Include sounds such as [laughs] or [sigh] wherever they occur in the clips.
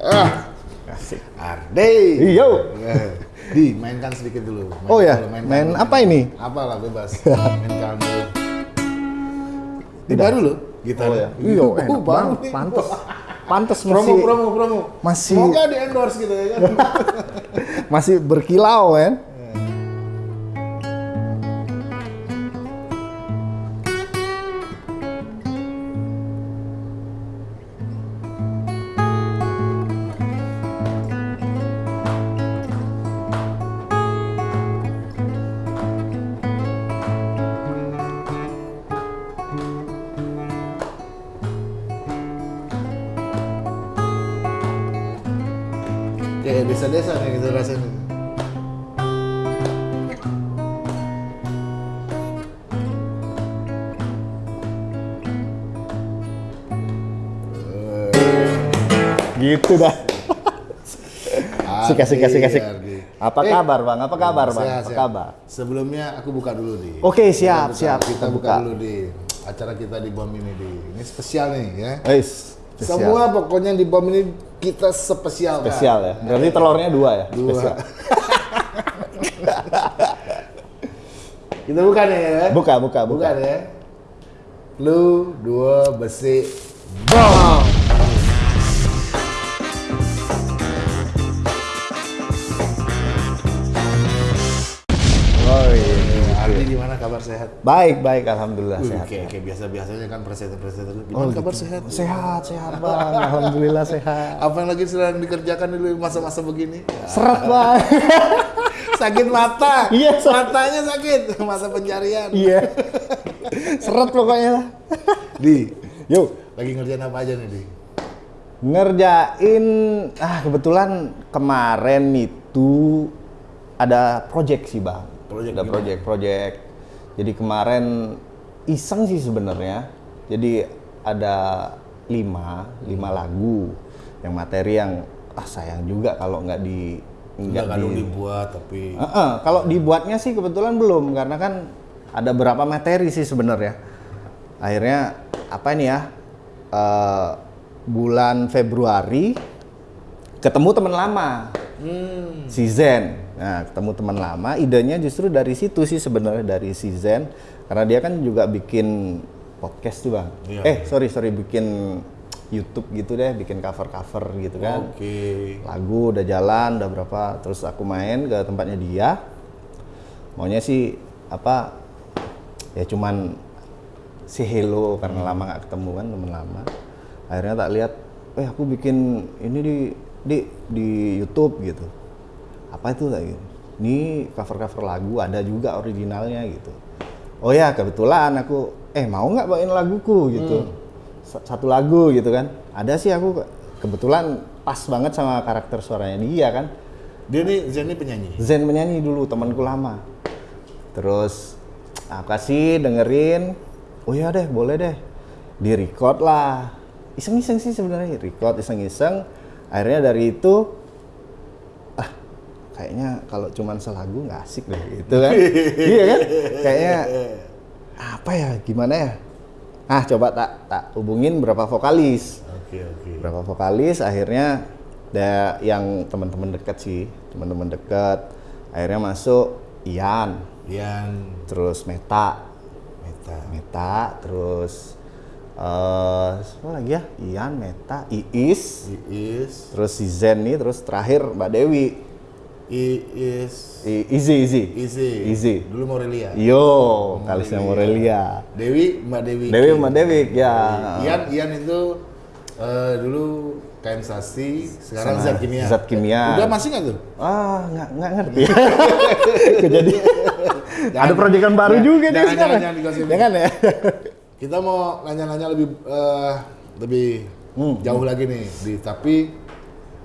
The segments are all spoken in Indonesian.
Ah, Asik. Arde. Iyo. Eh, Di, mainkan sedikit dulu. Main Oh ya, dulu, mainkan main dulu, apa ini? Apa lah bebas. mainkan dulu. Ini baru loh, gitar. Oh ya. Iya, [laughs] enak banget. Pantes. Pantes Promo, masih promo, promo. masih- Semoga di endorse gitu ya kan. [laughs] masih berkilau kan. Gitu dah. Sik, asik, asik, asik. Ardi. Apa Eh, kabar bang? Apa kabar bang? Sehat, Apa kabar? Sebelumnya aku buka dulu di. Oke, siap, Kita siap. Kita buka, buka. dulu di acara kita di bom ini di. Ini spesial nih ya. Wis. spesial. Semua pokoknya di bom ini kita spesial. Spesial ya. Berarti telurnya dua ya? Dua. Spesial. [laughs] kita buka nih ya. Buka, buka, buka. Buka ya. Lu dua besi bom. Kabar sehat? Baik, baik. Alhamdulillah Wih, sehat. kayak, kayak biasa-biasanya kan presiden-presiden dulu. Oh, Gimana kabar gitu. sehat? Sehat, sehat bang. Alhamdulillah sehat. [laughs] Apa yang lagi sedang dikerjakan dulu masa-masa begini? Seret bang. [laughs] sakit mata. Iya, sakit. Matanya sakit. Masa pencarian. iya. Seret pokoknya. [laughs] Di, Yuk. lagi ngerjain apa aja nih, Di? Ngerjain, ah kebetulan kemarin itu ada project sih bang. Project ada gimana? Jadi kemarin iseng sih sebenarnya. Jadi ada lima, lima lagu yang materi yang ah sayang juga kalau nggak di nggak di dibuat, tapi Heeh, kalau dibuatnya sih kebetulan belum karena kan ada berapa materi sih sebenarnya. Akhirnya apa ini ya? eh, bulan Februari ketemu teman lama, hmm, si Zen. Nah, ketemu teman lama, idenya justru dari situ sih sebenarnya dari si Zen karena dia kan juga bikin podcast tuh bang. Iya. Eh sorry sorry bikin YouTube gitu deh, bikin cover cover gitu kan oke. lagu udah jalan udah berapa terus aku main ke tempatnya dia maunya sih apa ya cuman si hello karena lama nggak ketemu kan temen lama akhirnya tak lihat eh aku bikin ini di di di YouTube gitu apa itu tak gitu. Ini cover cover lagu ada juga originalnya gitu. Oh ya kebetulan aku eh mau nggak bawain laguku gitu. Sa- satu lagu gitu kan. Ada sih aku ke- kebetulan pas banget sama karakter suaranya dia kan. Dia nih Zen ini penyanyi. Zen menyanyi dulu temanku lama. Terus aku kasih dengerin. Oh ya deh boleh deh. Di record lah. Iseng-iseng sih sebenarnya record iseng-iseng. Akhirnya dari itu ah kayaknya kalau cuman selagu nggak asik deh gitu kan? [laughs] Iya kan? Kayaknya apa ya gimana ya? Ah coba tak tak hubungin berapa vokalis. Oke, oke. berapa vokalis akhirnya ada yang teman-teman dekat sih teman-teman dekat. Akhirnya masuk Ian. Yang terus Meta. Meta. Meta terus eh siapa lagi ya? Ian Meta Iis. Iis, terus si Zen nih terus terakhir Mbak Dewi Izi Izi Izi. Izi Dulu Morelia. yo kalisnya Morelia Dewi, Mbak Dewi. Dewi Mbak Dewi ya Ian, Ian itu eh, dulu KM Sasti, sekarang Zat Kimia. Zat Kimia. Udah masih nggak tuh? ah nggak nggak ngerti [laughs] kejadian ada proyekan baru Jangan- juga nih sekarang jangan- jangan ya [laughs] Kita mau nanya-nanya lebih eh, lebih Hmm. jauh lagi nih, di tapi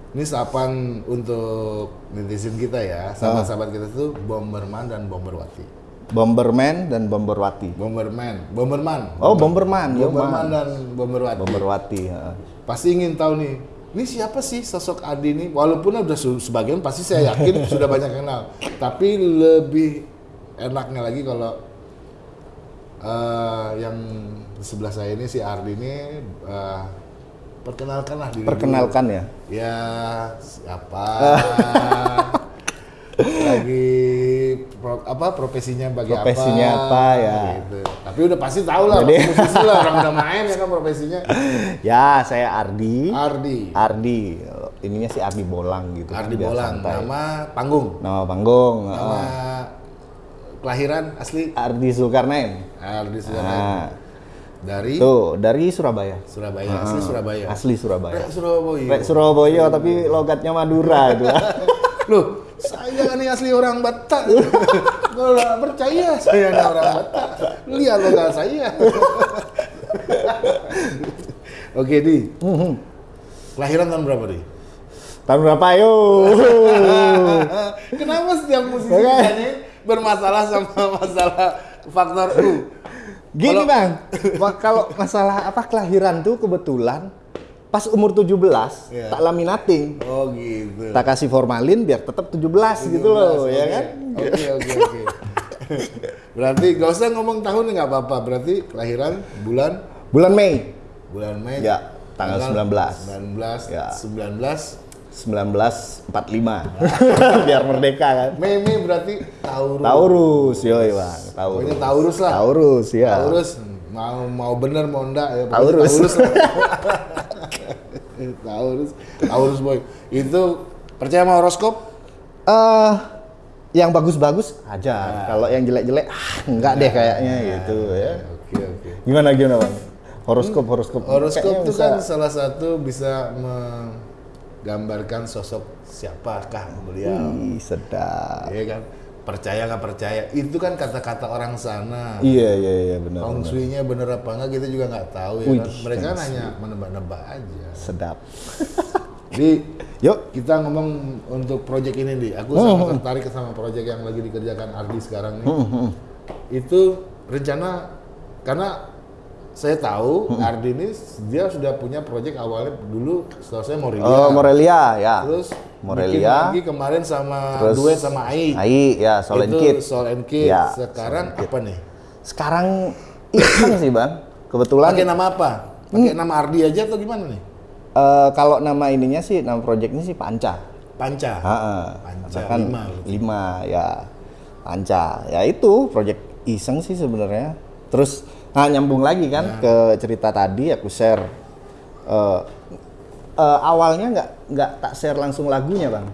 ini sapan untuk netizen kita ya, sahabat-sahabat kita tuh Bomberman dan Bomberwati. Bomberman dan Bomberwati Bomberman, Bomberman. oh Bomberman Bomberman dan Bomberwati. Bomberwati ya. Pasti ingin tahu nih, ini siapa sih sosok Adi ini? Walaupun udah sebagian pasti saya yakin [laughs] sudah banyak kenal, tapi lebih enaknya lagi kalau eh, yang sebelah saya ini si Ardi ini eh, perkenalkan lah diri Perkenalkan ya. dulu. Ya, siapa? [laughs] lagi pro- apa profesinya bagi Profesinya apa, ya. Gitu. Tapi udah pasti tahu lah, Jadi- musisi lah orang udah [laughs] main ya kan profesinya. Ya, saya Ardi. Ardi. Ardi. Ininya sih Ardi Bolang gitu. kan, Ardi biar Bolang, santai. nama panggung, Nama panggung. nama heeh. kelahiran asli Ardi Zulkarnain. Ardi Surabaya. Nah, Dari tuh dari Surabaya. Surabaya, asli Surabaya. Asli Surabaya. Rek Surabaya. Rek Surabaya tapi logatnya Madura itu. [laughs] Loh, saya ini asli orang Batak. [laughs] Kalau nggak percaya saya ini orang Batak. Lihat logat saya. [laughs] Oke, Di. Kelahiran tahun berapa, Di? Tahun berapa yo? Kenapa setiap musisi bermasalah sama masalah faktor U? Gini Kalau- bang, [laughs] kalau masalah apa kelahiran tuh kebetulan pas umur 17 Iya. tak laminating. Oh gitu. Tak kasih formalin biar tetap 17, gitu loh, ya Oke. kan? Oke, oke, oke. [laughs] Berarti gak usah ngomong tahun nggak apa-apa. Berarti kelahiran bulan Bulan Mei bulan Mei. Ya, tanggal 19. 19. Ya. 19. 1945. [laughs] biar merdeka kan. Mei berarti Taurus. Taurus, yoi bang, Taurus. Pokoknya Taurus lah. Taurus, ya. Taurus mau mau bener mau enggak ya Taurus. Taurus. [laughs] Taurus. Taurus boy. Itu percaya sama horoskop? Eh, yang bagus-bagus aja. Kalau yang jelek-jelek, ah, enggak deh kayaknya gitu ya. Oke, oke. Gimana gimana bang? Horoskop, horoskop. Horoskop itu kan salah satu bisa menggambarkan sosok siapakah beliau. Ih, sedap. Iya kan? Percaya nggak percaya? Itu kan kata-kata orang sana. Iya iya iya benar. Feng benar. shui-nya bener apa enggak kita juga nggak tahu ya Wih, kan. Mereka kan hanya menebak-nebak aja. Sedap. Jadi [laughs] Yuk. kita ngomong untuk project ini di. Aku Hmm, sangat tertarik sama project yang lagi dikerjakan Ardi sekarang nih. Hmm, Itu rencana karena saya tahu Hmm. Ardi ini dia sudah punya project awalnya dulu setahu saya Morelia. Oh, Morelia ya. Terus Morelia. lagi kemarin sama Terus duet sama Ai. Ai ya, Soul and Kid. Soul and Kid. Ya, Sekarang apa nih? Sekarang iseng sih, Bang. Kebetulan Pakai nama apa? Pakai Hmm. nama Ardi aja atau gimana nih? eh, kalau nama ininya sih nama proyeknya sih Panca. Panca. Heeh. Panca, Karena kan lima. lima ya. Panca. Ya itu proyek iseng sih sebenarnya. Terus nah nyambung lagi kan ke cerita tadi aku share eh, eh, awalnya nggak nggak tak share langsung lagunya bang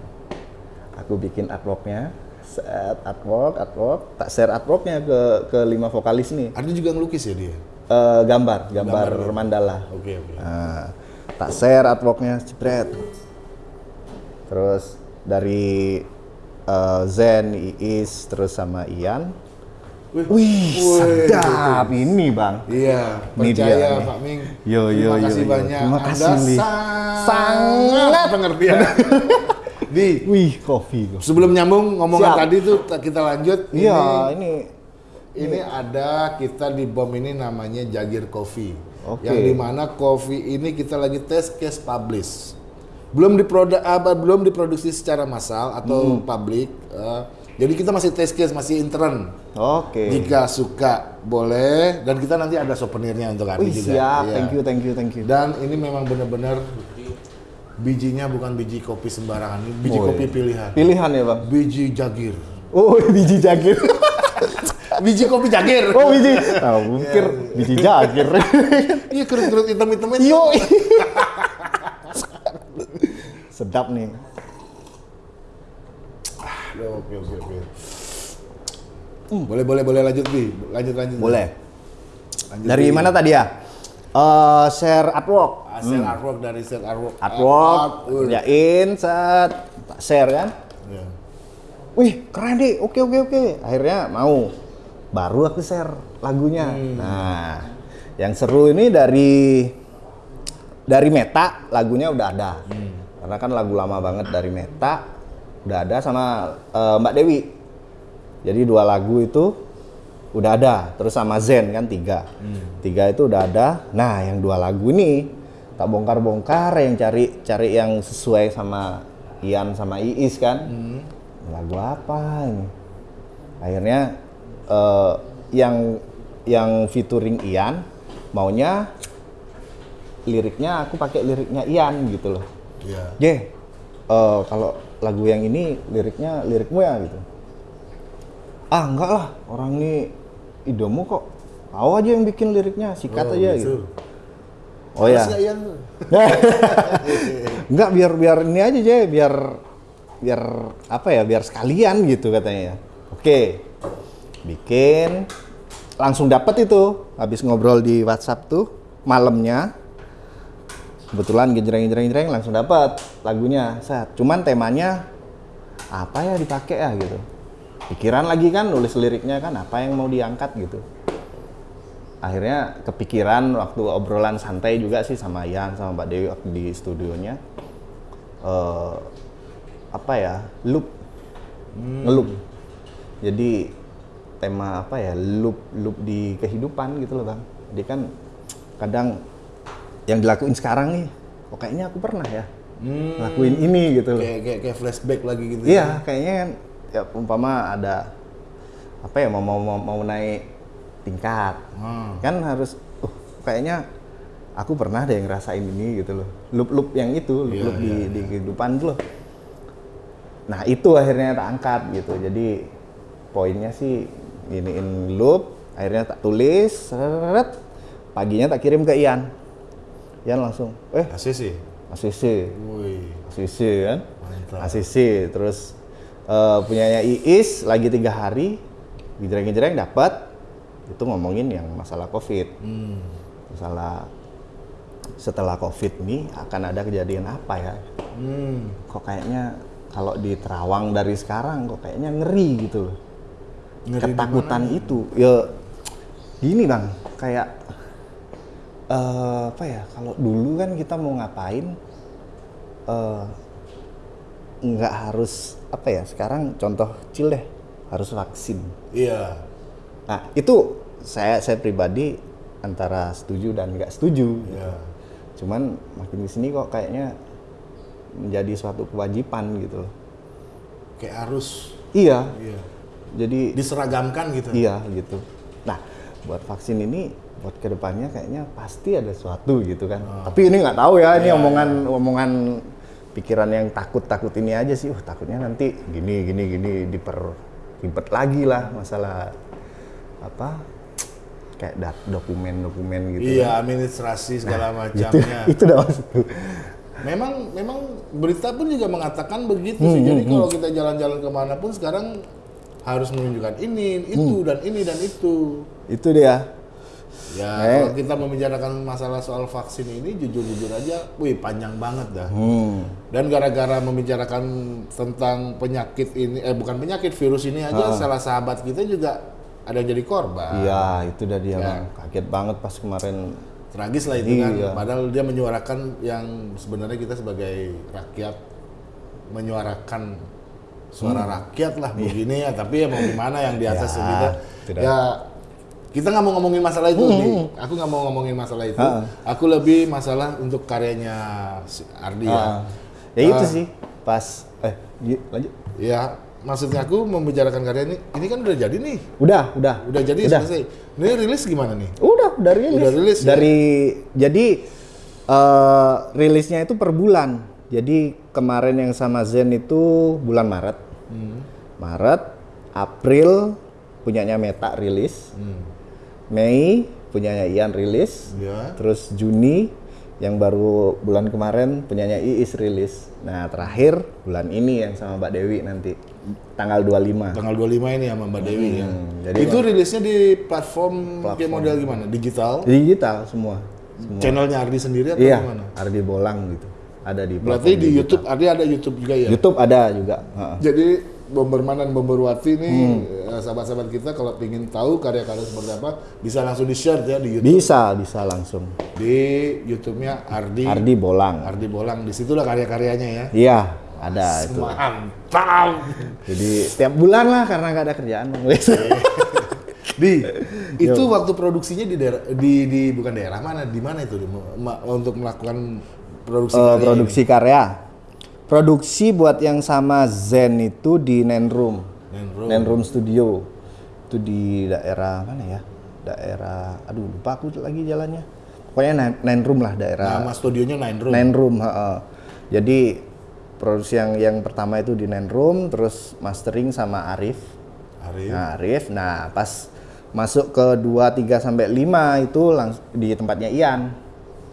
aku bikin artworknya set artwork artwork tak share artworknya ke ke lima vokalis nih Ardi juga ngelukis ya dia? Eh, gambar gambar mandala Oke, oke. Nah, tak share artworknya jebret. Terus dari eh, Zen, Iis, terus sama Ian. Wih, Wih, sedap ini bang. Iya, Ini dia percaya nih. Pak Ming. Yo, yo, Terima yo, kasih yo. banyak. Terima Anda kasih, Li. sangat, Sangat. pengertian. [laughs] Di, Wih, kopi. kopi. sebelum nyambung ngomongan Siap. tadi tuh ta- kita lanjut. Iya, Ini, ini ini ada kita di bom ini namanya Jagir Coffee. Oke. Yang di mana coffee ini kita lagi test case publish. Belum diprodu apa belum diproduksi secara massal atau Hmm. publik. eh, jadi kita masih test case, masih intern. Oke. Jika suka boleh dan kita nanti ada souvenirnya untuk Ardi Wih, juga. siap. Iya. Thank you, thank you, thank you. Dan ini memang benar-benar bijinya bukan biji kopi sembarangan, ini biji Oh, kopi iya. pilihan. Pilihan ya bang. Biji jagir. Oh, [laughs] biji jagir. [laughs] Biji kopi jagir. Oh, biji. Nah, mikir biji jagir. [laughs] Iya kerut-kerut hitam-hitam itu. Yo. Sedap nih. Oke oke oke. Boleh boleh boleh lanjut bi, lanjut lanjut. Boleh. Lanjut, Dari Bi. mana tadi ya? Eh share artwork. Hasil artwork dari set artwork. Artwork, Art- art- kerjain, set, share kan? Iya. Wih, keren deh. Oke, oke, oke. Akhirnya mau. Baru aku share lagunya. Nah, yang seru ini dari dari Meta lagunya udah ada. Karena kan lagu lama banget dari Meta udah ada sama eh, Mbak Dewi. Jadi dua lagu itu udah ada. Terus sama Zen kan tiga. Tiga itu udah ada. Nah, yang dua lagu ini tak bongkar-bongkar yang cari cari yang sesuai sama Ian sama Iis kan. Lagu apa ini? Akhirnya eh, yang yang featuring Ian maunya liriknya aku pakai liriknya Ian gitu loh. Iya. J, eh, kalau lagu yang ini liriknya lirikmu ya gitu. Ah enggak lah, orang ini idomu kok. Kau aja yang bikin liriknya, sikat Oh, aja gitu. gitu. Oh ya. [laughs] Enggak biar biar ini aja Jay, biar biar apa ya, biar sekalian gitu katanya. Oke. Bikin langsung dapat itu habis ngobrol di WhatsApp tuh malamnya kebetulan gejreng gejreng gejreng langsung dapat lagunya set. Cuman temanya apa ya dipakai ya gitu. Pikiran lagi kan nulis liriknya kan apa yang mau diangkat gitu. Akhirnya kepikiran waktu obrolan santai juga sih sama Ian sama Mbak Dewi waktu di studionya. Eh apa ya loop. Ngeloop. Jadi tema apa ya loop loop di kehidupan gitu loh bang. Jadi kan kadang yang dilakuin sekarang nih kok kayaknya aku pernah ya Hmm. lakuin ini gitu loh Kayak, kayak kayak flashback lagi gitu. Iya, kayaknya kan ya umpama ada apa ya mau mau mau, mau naik tingkat. Hmm. Kan harus uh kayaknya aku pernah deh ngerasain ini gitu loh. Loop-loop yang itu, Iya, loop-loop di, iya, di kehidupan tuh loh. Nah, itu akhirnya tak angkat gitu. Jadi poinnya sih iniin loop, akhirnya tak tulis, seret, paginya tak kirim ke Ian. Ian langsung, eh ACC. ACC, Wih. ACC kan Mantap. ACC terus eh, punyanya Iis lagi tiga hari gejreng-gejreng dapat itu ngomongin yang masalah covid Hmm. masalah setelah covid nih akan ada kejadian apa ya Hmm. kok kayaknya kalau di Terawang dari sekarang kok kayaknya ngeri gitu loh Ngeri ketakutan itu ya gini bang kayak eh, apa ya kalau dulu kan kita mau ngapain eh, nggak harus apa ya sekarang contoh kecil deh harus vaksin Iya. nah itu saya saya pribadi antara setuju dan nggak setuju Iya. cuman makin di sini kok kayaknya menjadi suatu kewajiban gitu loh Kayak harus. iya Iya. jadi Diseragamkan gitu. Iya gitu. Nah, buat vaksin ini buat ke depannya kayaknya pasti ada sesuatu gitu kan. Tapi ini nggak tahu ya, ini omongan omongan pikiran yang takut-takut ini aja sih. Uh, takutnya nanti gini gini gini diper ribet lagi lah masalah apa kayak dat- dokumen-dokumen gitu. Iya, administrasi segala [laughs] Itu, macamnya. [laughs] itu dah maksudku. Memang memang berita pun juga mengatakan begitu Hmm, sih. Jadi kalau kita jalan-jalan ke mana pun sekarang harus menunjukkan ini, itu Hmm. dan ini dan itu. Itu dia. Ya Eh. kalau kita membicarakan masalah soal vaksin ini jujur-jujur aja, wih panjang banget dah. Hmm. Dan gara-gara membicarakan tentang penyakit ini, eh bukan penyakit virus ini aja, salah sahabat kita juga ada yang jadi korban. Iya, itu dah dia Ya. bang. Kaget banget pas kemarin. Tragis lah itu kan. Iya. Padahal dia menyuarakan yang sebenarnya kita sebagai rakyat menyuarakan suara rakyat lah begini ya. Tapi ya mau gimana yang di atas Hmm. Ya, kita. tidak. Ya kita nggak mau ngomongin masalah itu nih. Aku nggak mau ngomongin masalah itu. Ha. Aku lebih masalah untuk karyanya si Ardi ya. Ah. ya itu Ah. sih pas eh lanjut. Ya maksudnya aku membicarakan karya ini. Ini kan udah jadi nih. Udah, udah. Udah jadi Udah. selesai. Ini rilis gimana nih? Udah, udah rilis. Udah rilis, ya? Dari jadi eh, rilisnya itu per bulan. Jadi kemarin yang sama Zen itu bulan Maret. Hmm. Maret, April punyanya Meta rilis. Hmm. Mei punyanya Ian rilis. Ya. Terus Juni yang baru bulan kemarin punyanya Iis rilis. Nah, terakhir bulan ini yang sama Mbak Dewi nanti tanggal 25. Tanggal 25 ini sama Mbak Dewi ya. Hmm, jadi itu rilisnya di platform, kayak model gimana? Digital? Digital semua. Channelnya Ardi sendiri atau Iya, gimana? Ardi Bolang gitu. Ada di Berarti platform di digital. YouTube Ardi ada YouTube juga ya? YouTube ada juga. Jadi Bomberman dan Bomberwati nih Hmm. eh, sahabat-sahabat kita kalau ingin tahu karya-karya seperti apa bisa langsung di share ya di YouTube Bisa, bisa langsung. di YouTube-nya Ardi Ardi Bolang. Ardi Bolang di situlah karya-karyanya ya. Iya, ada itu. Mantap. Jadi setiap bulan lah karena nggak ada kerjaan. [laughs] Di itu waktu produksinya di daerah di, di bukan daerah mana di mana itu Di? Ma- untuk melakukan produksi karya produksi karya. Produksi buat yang sama Zen itu di Nenroom. ini? Nenro. Nenroom Studio. Itu di daerah mana ya? Daerah aduh lupa aku lagi jalannya. pokoknya nine, nine room lah daerah Nama studionya Nine Room. Nine Room, heeh. Jadi produksi yang yang pertama itu di Nine Room, terus mastering sama Arif. Arif. Nah, Arif. Nah, pas masuk ke 2 3 sampai 5 itu langsung di tempatnya Ian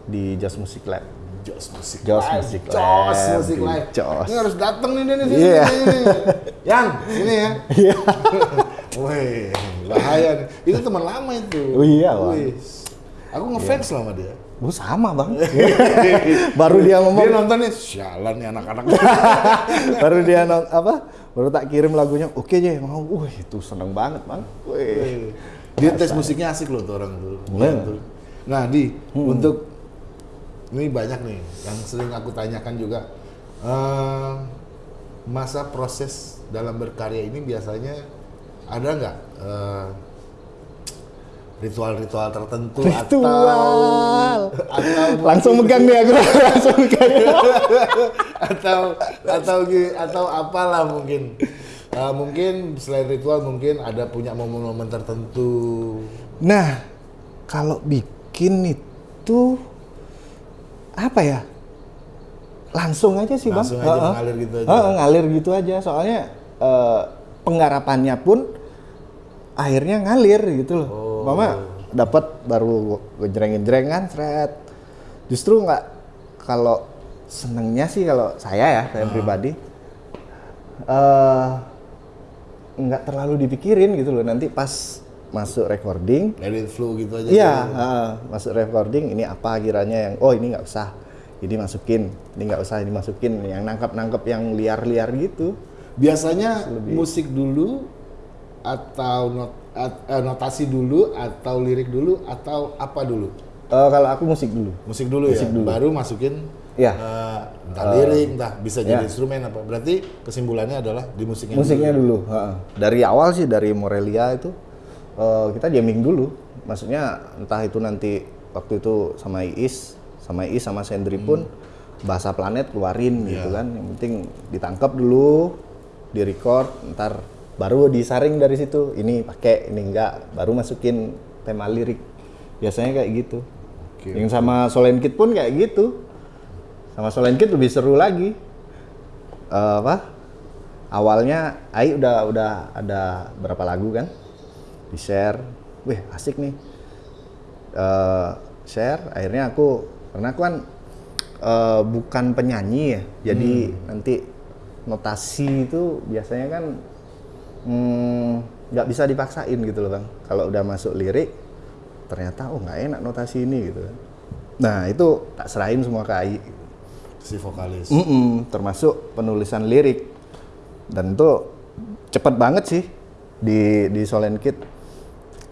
di Just Music Lab. Jos Musik Jos Live. Musik Jos Lab. Musik Live. Jos. Ini harus datang nih dia nih sini. Iya. sini. Yang sini ya. Iya. [laughs] Wih, bahaya nih. Itu teman lama itu. Oh iya, Bang. Wih. Aku ngefans sama dia. Oh, sama, Bang. [laughs] Baru dia ngomong Dia nonton nih, sialan nih anak-anak. [laughs] baru dia non- apa? Baru tak kirim lagunya. Oke, aja mau. Wih, itu seneng banget, Bang. Wih. Dia tes musiknya asik loh tuh orang tuh. Iya. Nah, di untuk ini banyak nih yang sering aku tanyakan juga. Eh, masa proses dalam berkarya ini biasanya ada nggak eh, ritual-ritual tertentu Ritual. atau [laughs] atau [laughs] Langsung megang nih aku. Langsung megang. atau atau atau apalah mungkin Eh, mungkin selain ritual mungkin ada punya momen-momen tertentu Nah, kalau bikin itu apa ya? Langsung aja sih, Langsung Bang. aja mengalir gitu aja. Heeh, ngalir gitu aja. Soalnya eh, penggarapannya pun akhirnya ngalir gitu loh. Oh. Mama dapat baru gejreng-gejreng kan, seret. Justru nggak kalau senengnya sih kalau saya ya, saya pribadi eh nggak terlalu dipikirin gitu loh. Nanti pas masuk recording, it flow gitu aja Iya, heeh, masuk recording ini apa kiranya yang oh ini nggak usah, ini masukin, ini nggak usah, ini masukin, yang nangkap-nangkap yang liar-liar gitu. biasanya musik dulu atau not, at- eh, notasi dulu atau lirik dulu atau apa dulu Eh, kalau aku musik dulu. musik dulu Musik ya dulu. baru masukin Iya. eh, entah lirik entah bisa jadi ya. instrumen apa berarti kesimpulannya adalah di musiknya Musiknya dulu. dulu. heeh. Dari awal sih dari Morelia itu eh, kita jamming dulu. Maksudnya entah itu nanti waktu itu sama Iis, sama Iis sama Sendri pun bahasa planet keluarin gitu kan. Yang penting ditangkap dulu, direcord, ntar baru disaring dari situ. Ini pakai, ini enggak, baru masukin tema lirik. Biasanya kayak gitu. Oke, Yang sama Solen Kid pun kayak gitu. Sama Solen Kid lebih seru lagi. Eh, apa? Awalnya Ai udah udah ada berapa lagu kan? Di share. Wih, asik nih. Eh, share akhirnya aku karena aku kan eh, bukan penyanyi ya. Jadi nanti notasi itu biasanya kan hmm, nggak bisa dipaksain gitu loh, Bang. Kalau udah masuk lirik ternyata oh nggak enak notasi ini gitu kan. Nah, itu tak serahin semua ke Ai. si vokalis Mm-mm, termasuk penulisan lirik dan itu cepet banget sih di di Solen Kid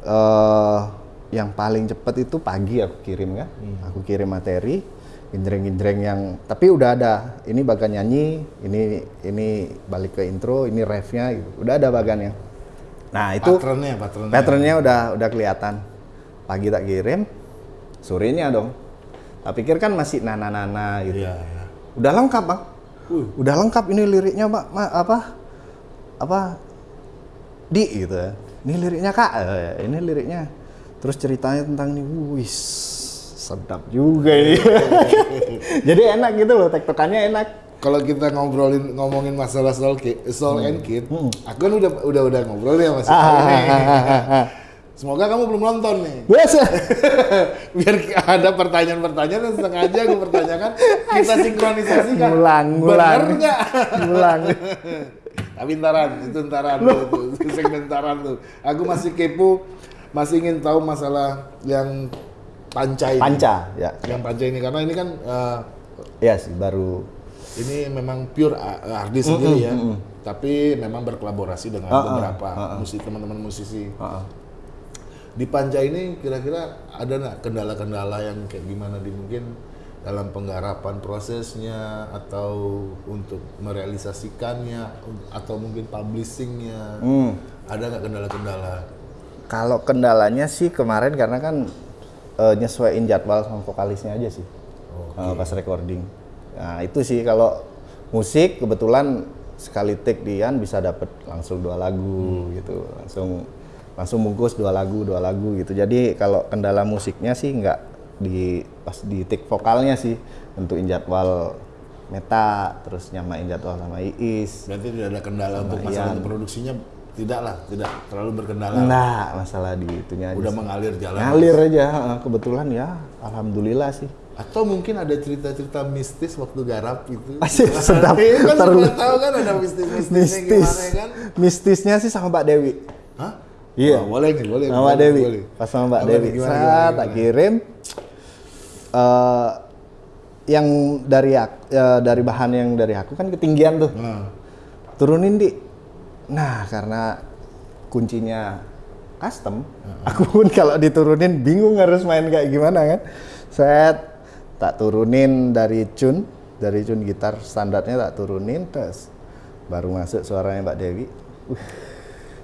Eh, yang paling cepet itu pagi aku kirim kan. Aku kirim materi ginjreng-ginjreng yang tapi udah ada. Ini bagan nyanyi ini ini balik ke intro ini refnya gitu. Udah ada bagannya. Nah itu patternnya patternnya patternnya udah udah kelihatan. Pagi tak kirim sorenya dong. Tak pikir kan masih nana-nana gitu. Iya. Iya. udah lengkap bang. Wih. udah lengkap ini liriknya pak Ma- apa? Apa? Di gitu ya ini liriknya kak. Eh, ini liriknya. Terus ceritanya tentang ini. Wis sedap juga ini. [laughs] Jadi enak gitu loh tektokannya enak. Kalau kita ngobrolin ngomongin masalah soul kid, soul and kid, aku kan udah udah udah ngobrol ya mas. Semoga kamu belum nonton nih. biasa [laughs] Biar ada pertanyaan-pertanyaan yang sengaja aku pertanyakan, kita sinkronisasikan. ngulang Bener ngulang nggak? ngulang [laughs] Tapi ntaran, itu ntaran tuh, itu segmen ntaran tuh. Aku masih kepo, masih ingin tahu masalah yang panca ini. panca ya Yang panca ini karena ini kan eh, ya sih baru ini memang pure a- artis sendiri ya, tapi memang berkolaborasi dengan Ah, ah, beberapa ah, ah. musik teman-teman musisi. Heeh. Di Panca ini kira-kira ada nggak kendala-kendala yang kayak gimana di mungkin dalam penggarapan prosesnya atau untuk merealisasikannya atau mungkin publishingnya Hmm. ada nggak kendala-kendala? Kalau kendalanya sih kemarin karena kan eh, nyesuaiin jadwal sama vokalisnya aja sih eh, pas recording. Nah itu sih kalau musik kebetulan sekali take Dian bisa dapet langsung dua lagu gitu, langsung langsung bungkus dua lagu dua lagu gitu. Jadi kalau kendala musiknya sih nggak di pas di take vokalnya sih nentuin jadwal Meta terus nyamain jadwal sama Iis Berarti tidak ada kendala untuk Ian. masalah untuk produksinya tidak lah, tidak terlalu berkendala. Enggak, masalah di itunya Udah mengalir jalan. ngalir aja kebetulan ya alhamdulillah sih Atau mungkin ada cerita-cerita mistis waktu garap [laughs] itu. Asik, sedap. Iya kan sudah tahu kan ada mistis-mistisnya mistis gimana kan? mistisnya sih sama Mbak Dewi Hah? Iya. Oh, boleh nih, boleh. sama Dewi boleh. pas sama Mbak Dewi gimana, gimana, tak kirim eh yang dari ak- eh, dari bahan yang dari aku kan ketinggian tuh. Nah, turunin di. Nah karena kuncinya custom aku pun kalau diturunin bingung harus main kayak gimana kan? Set tak turunin dari tune dari tune gitar standarnya tak turunin terus baru masuk suaranya Mbak Dewi. Uh,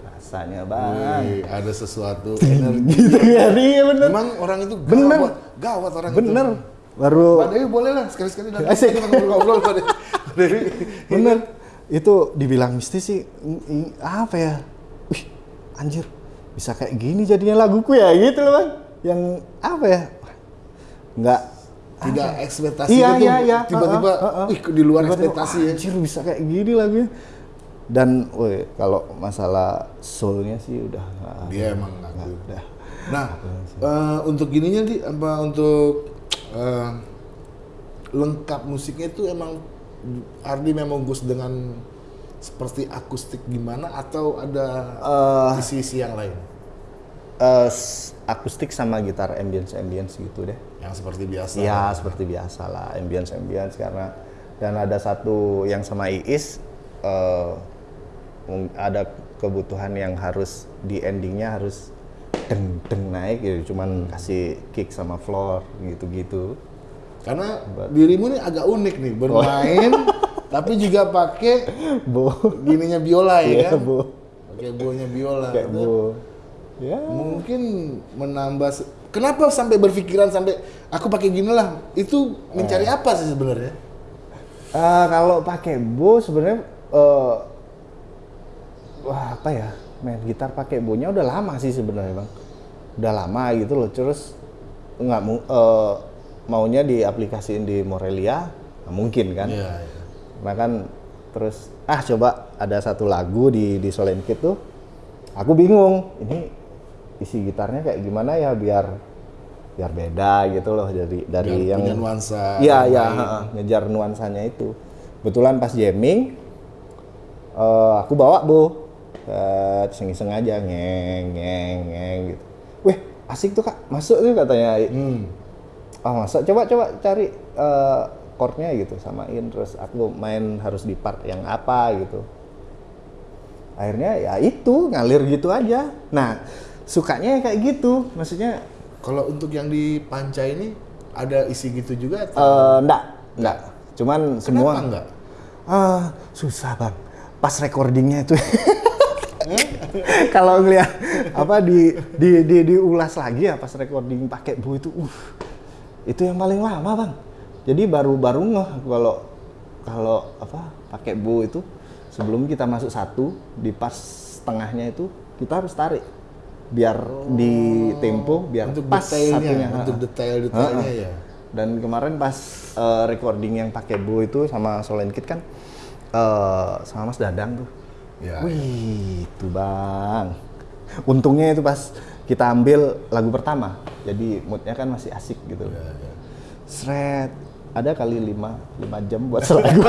rasanya bang. Wih, ada sesuatu energi. gitu ya iya bener. Memang orang itu Bener. Gawat, orang bener itu. baru Mbak Dewi boleh lah sekali-sekali datang Asik. ngobrol-ngobrol Mbak Dewi. [laughs] Bener itu dibilang mistis sih apa ya wih anjir bisa kayak gini jadinya laguku ya gitu loh bang yang apa ya nggak Tidak ekspektasi iya itu iya iya tiba-tiba Heeh, heeh. ih di luar ekspektasi "Wah, ya. anjir bisa kayak gini lagunya dan woi kalau masalah soulnya sih udah Dia emang ngaku. udah Nah, eh, untuk gininya di apa untuk eh, lengkap musiknya itu emang Ardi memang Gus dengan seperti akustik gimana atau ada Eh, isi-isi yang lain? S- akustik sama gitar ambience ambience gitu deh. Yang seperti biasa? Iya seperti biasa lah ambience ambience karena dan ada satu yang sama Iis mung- ada kebutuhan yang harus di endingnya harus deng deng naik gitu cuman kasih kick sama floor gitu gitu Karena dirimu nih agak unik nih bermain [laughs] tapi juga pakai bo gininya biola ya Iya, kan? bo Pakai bonya biola. kayak Itu bo ya Mungkin menambah Kenapa sampai berpikiran sampai aku pakai gini lah? Itu mencari Eh. apa sih sebenarnya? Eh, kalau pakai bo sebenarnya eh, wah apa ya main gitar pakai bonya udah lama sih sebenarnya bang udah lama gitu loh terus nggak mu- eh, maunya diaplikasiin di Morelia nggak mungkin kan Iya, iya. nah kan terus ah coba ada satu lagu di di Solen Kid tuh aku bingung ini isi gitarnya kayak gimana ya biar biar beda gitu loh dari dari Biar yang punya nuansa Iya, iya, ngejar nuansanya itu. Kebetulan pas jamming, eh, aku bawa bu, iseng-iseng aja, ngeng, ngeng, ngeng gitu. Asik tuh kak, masuk tuh katanya. Hmm. Ah masuk, coba coba cari eh, chordnya gitu, samain. Terus aku main harus di part yang apa gitu. Akhirnya ya itu ngalir gitu aja. Nah, sukanya kayak gitu, maksudnya Kalau untuk yang di Panca ini ada isi gitu juga atau eh enggak, enggak. Cuman semua Kenapa enggak? Ah, susah bang. Pas recordingnya itu, [laughs] [laughs] kalau ngeliat apa di di di diulas lagi ya pas recording pakai bu itu, uh, itu yang paling lama bang. Jadi baru baru ngeh kalau kalau apa pakai bu itu sebelum kita masuk satu di pas tengahnya itu kita harus tarik biar di tempo biar untuk pas detailnya, satunya. untuk Ha-ha. detail-detailnya Ha-ha. ya. Dan kemarin pas eh, recording yang pakai Bu itu sama Solen Kid kan eh, sama Mas Dadang tuh. Ya. Wih, itu Bang. Untungnya itu pas kita ambil lagu pertama. Jadi moodnya kan masih asik gitu. Ya, ya. Sret. Ada kali 5 5 jam buat selagu. [laughs]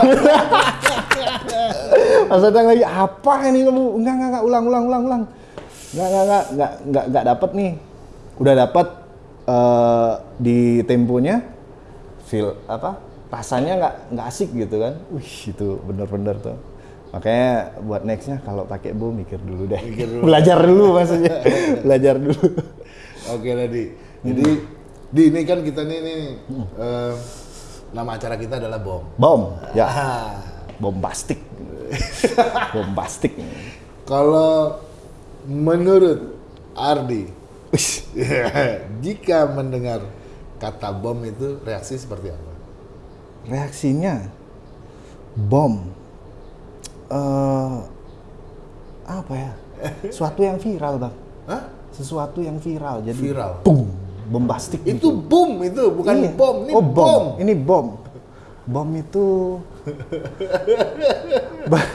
Mas Dadang lagi apa ini kamu? Enggak enggak enggak ulang ulang ulang ulang. Enggak enggak enggak enggak enggak enggak dapet nih. Udah dapet eh, di temponya feel apa? Rasanya nggak nggak asik gitu kan. Wih, itu bener-bener tuh. Makanya buat nextnya kalau pakai bu mikir dulu deh. Mikir dulu. [laughs] Belajar dulu maksudnya. [laughs] Belajar dulu. Oke Ladi. Jadi di ini kan kita nih, nih eh, nama acara kita adalah bom. Bom. Ya. Ah, Bombastik. [laughs] Bombastik. kalau menurut Ardi, jika mendengar kata bom itu reaksi seperti apa? reaksinya bom eh apa ya sesuatu yang viral bang Hah? sesuatu yang viral jadi Viral? boom bombastik Itu gitu. boom itu, bukan Iya. bom, ini oh, bom. Ini bom. Bom itu [laughs] Be-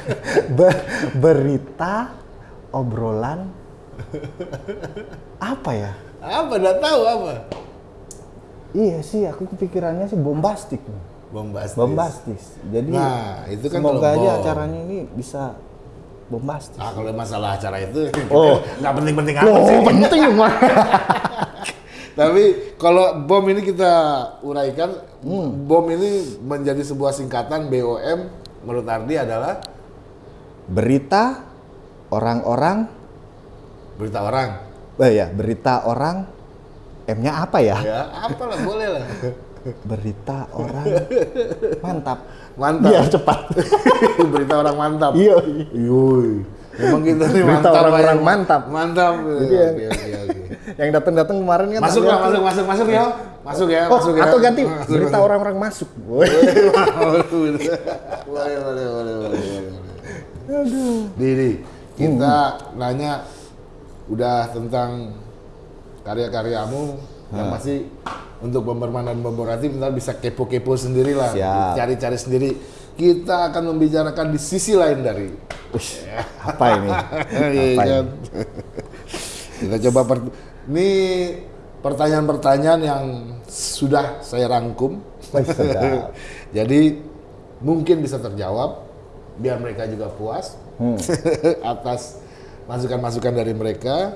be- berita obrolan apa ya? Apa? Enggak tahu apa. Iya sih, aku kepikirannya sih bombastik. Bombastis. Bombastis. Jadi Nah, itu kan semoga aja bom. acaranya ini bisa bombastis. Ah, kalau masalah acara itu [laughs] Oh. nggak penting-penting amat Oh, sih. penting [laughs] Bang. Tapi kalau bom ini kita uraikan, Hmm. bom ini menjadi sebuah singkatan BOM menurut Ardi adalah Berita orang-orang berita orang. eh ya, berita orang M-nya apa ya? Ya, apalah boleh lah. [laughs] Berita orang [laughs] mantap. Mantap. Biar cepat. [laughs] berita orang mantap. Iya. Yoi. Memang kita nih Berita mantap. orang-orang mantap. Mantap. Jadi ya- Oke, oke, oke. Yang datang-datang kemarin kan Masuk lah, masuk, masuk, masuk ya. Masuk ya, Oh, masuk ya. atau ganti Masuk, berita orang-orang masuk. Boleh, boleh, boleh, boleh, boleh, boleh. Didi, kita nanya udah tentang karya-karyamu yang masih untuk Bomberman dan Bomberati ntar bisa kepo-kepo sendiri lah, cari-cari sendiri. Kita akan membicarakan di sisi lain dari Ush, apa ini? [laughs] Iya Apa kan? ini? [laughs] Kita coba per ini pertanyaan-pertanyaan yang sudah saya rangkum. Sedap. [laughs] Jadi mungkin bisa terjawab biar mereka juga puas Hmm. atas masukan-masukan dari mereka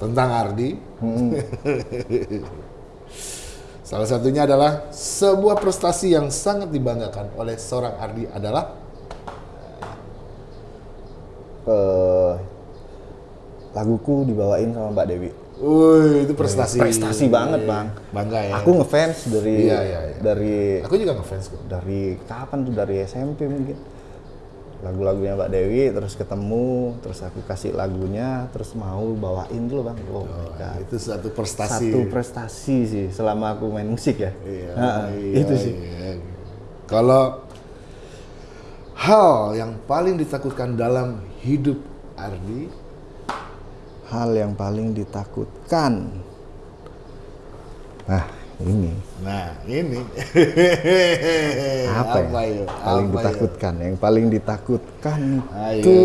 tentang Ardi. Hmm. [laughs] Salah satunya adalah sebuah prestasi yang sangat dibanggakan oleh seorang Ardi adalah Eh, laguku dibawain sama Mbak Dewi. Wih, itu prestasi. Prestasi banget, Bang. Bangga ya. Aku ngefans dari Iya, iya, iya. dari Aku juga ngefans kok. dari kapan tuh dari SMP mungkin. Lagu-lagunya Mbak Dewi terus ketemu, terus aku kasih lagunya, terus mau bawain loh, Bang. Oh, my God. Itu satu prestasi. Satu prestasi sih selama aku main musik ya. Iya, Ha-ha, iya, itu sih. iya. Kalau hal yang paling ditakutkan dalam hidup Ardi, Hal yang paling ditakutkan. Nah, ini nah ini apa, ya? yuk? Paling Apa ditakutkan. Yang paling ditakutkan Ayo. itu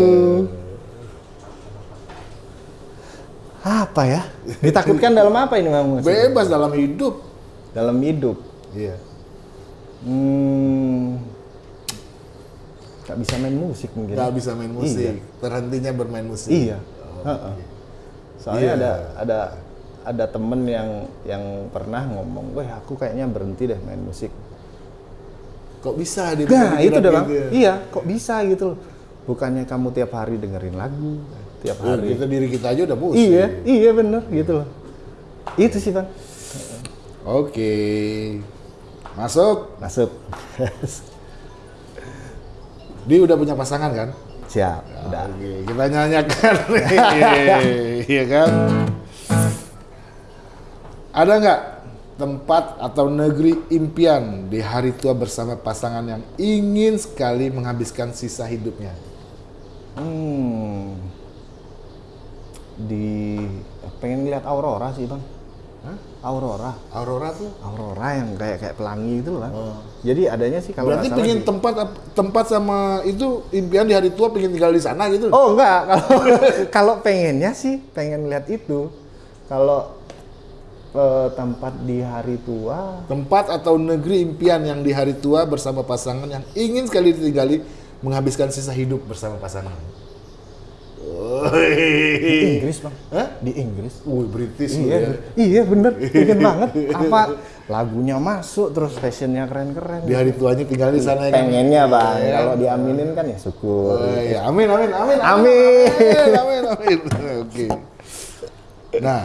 apa ya? Ditakutkan dalam apa ini, Bang? yuk? Bebas dalam hidup. Dalam hidup. Iya. Hmm, gak bisa main musik mungkin. Nggak bisa main musik. Terhentinya bermain musik. Iya. Ha-ha. Soalnya Iya. ada ada ada temen yang yang pernah ngomong, wah aku kayaknya berhenti deh main musik. Kok bisa dia Nah itu deh bang, gitu ya? iya kok bisa gitu loh. Bukannya kamu tiap hari dengerin lagu, tiap Oh, hari. kita diri kita aja udah musik. Iya, iya bener gitu loh. Itu sih bang. Oke. Masuk. Masuk. [laughs] Dia udah punya pasangan kan? Siap, udah. Oke, kita nyanyikan. [laughs] Iya kan? Ada nggak tempat atau negeri impian di hari tua bersama pasangan yang ingin sekali menghabiskan sisa hidupnya? Hmm. Di pengen lihat aurora sih bang. Hah? Aurora. Aurora tuh? Aurora yang kayak kayak pelangi itu loh bang. Jadi adanya sih kalau Berarti pengen di- tempat tempat sama itu impian di hari tua pengen tinggal di sana gitu? Oh enggak, [laughs] kalau kalau pengennya sih pengen lihat itu. Kalau tempat di hari tua, Tempat atau negeri impian yang di hari tua bersama pasangan yang ingin sekali ditinggali menghabiskan sisa hidup bersama pasangan. di. Inggris bang. Hah? Di Inggris. Wih, British Iya, ya. iya bener, pengen banget. [laughs] Apa lagunya masuk, terus fashionnya keren-keren. Di hari tuanya tinggal di sana ya kan? Pengennya bang, Iya. kalau diaminin kan ya syukur. Oh, iya. Amin, amin, amin, Amin. amin, amin, amin. Oke. Nah,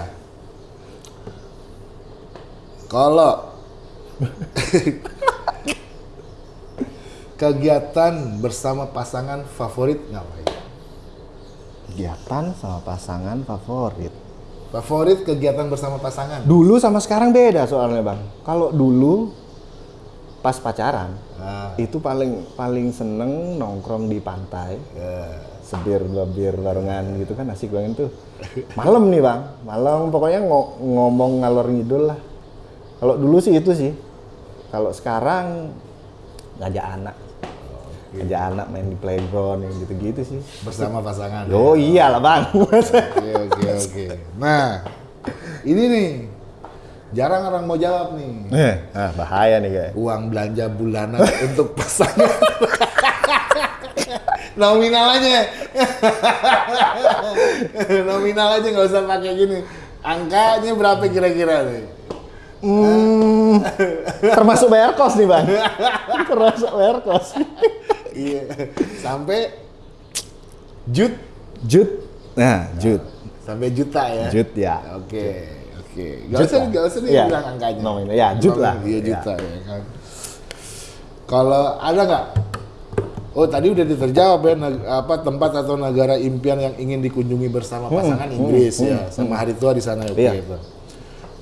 kalau kegiatan bersama pasangan favorit ngapain? Kegiatan sama pasangan favorit. Favorit kegiatan bersama pasangan? Dulu sama sekarang beda soalnya bang. Kalau dulu pas pacaran Nah, itu paling paling seneng nongkrong di pantai ya. sebir dua bir barengan gitu kan asik banget tuh malam nih bang malam pokoknya ngo- ngomong ngalor ngidul lah kalau dulu sih itu sih kalau sekarang ngajak anak ngajak anak main di playground yang gitu-gitu sih bersama pasangan. oh iya lah bang Oke oke oke. Nah, ini nih jarang orang mau jawab nih. eh ah, bahaya nih kayak Uang belanja bulanan [laughs] untuk pasangan. [laughs] Nominal aja. [laughs] Nominal aja nggak usah pakai gini. Angkanya berapa kira-kira nih? Hmm, termasuk bayar kos nih bang [laughs] termasuk bayar kos Iya. Sampai jut jut nah jut sampai juta ya. jut ya Oke, oke. Gak Jut usah, gak usah nih Iya. bilang angkanya. Nominal, ya, jut lah. Iya, juta ya kan. Kalau ada nggak? Oh tadi udah terjawab ya apa tempat atau negara impian yang ingin dikunjungi bersama pasangan Inggris ya sama hari tua di sana oke Iya.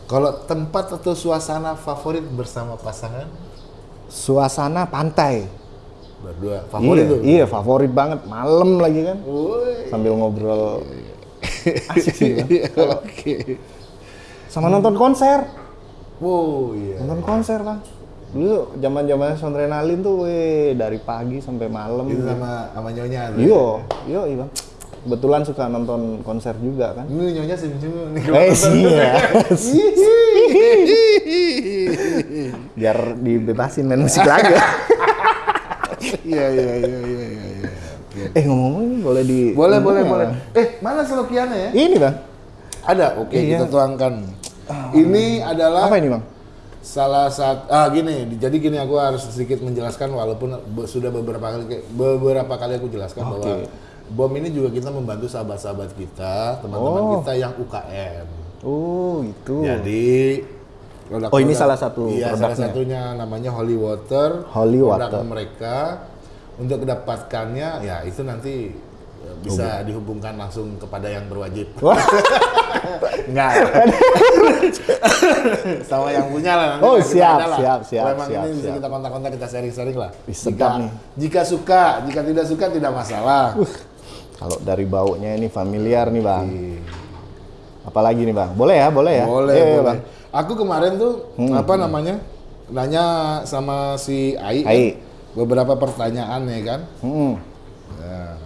Kalau tempat atau suasana favorit bersama pasangan suasana pantai berdua favorit iya, tuh. iya favorit banget malam lagi kan Woi. sambil ngobrol [laughs] asik sih Bang. Oke. sama nonton konser Wow iya. nonton konser bang dulu zaman zamannya Sondrenalin tuh weh dari pagi sampai malam Itu sama sama nyonya tuh. iyo iyo iya bang kebetulan suka nonton konser juga kan Ini nyonya nih. eh sih ya [laughs] biar dibebasin main musik lagi Iya iya iya iya iya. iya. Eh ngomong-ngomong boleh di Boleh boleh boleh. Eh mana selokiannya ya? ini bang Ada. Oke Iya. kita tuangkan. Ini adalah apa ini bang salah satu ah gini jadi gini aku harus sedikit menjelaskan walaupun be- sudah beberapa kali beberapa kali aku jelaskan bahwa Oke. Bom ini juga kita membantu sahabat-sahabat kita teman-teman Oh. kita yang UKM oh itu jadi produk- Oh, ini salah satu iya salah produknya. satunya namanya Holy Water Holy produk Water. mereka untuk mendapatkannya ya itu nanti ya, bisa dihubungkan langsung kepada yang berwajib. [laughs] Enggak. [laughs] Sama yang punya lah. nanti Oh, kita siap, lah. siap, siap, Kalau emang siap, ini bisa siap. kita kontak-kontak, kita sharing-sharing lah. Jika, nih. jika suka, jika tidak suka tidak masalah. Kalau dari baunya ini familiar nih bang. Apalagi nih bang? Boleh ya, boleh ya. Boleh, Iya, iya, boleh. bang. Aku kemarin tuh apa namanya? Nanya sama si Ai, kan, Ai. beberapa pertanyaan ya kan. Hmm. Nah,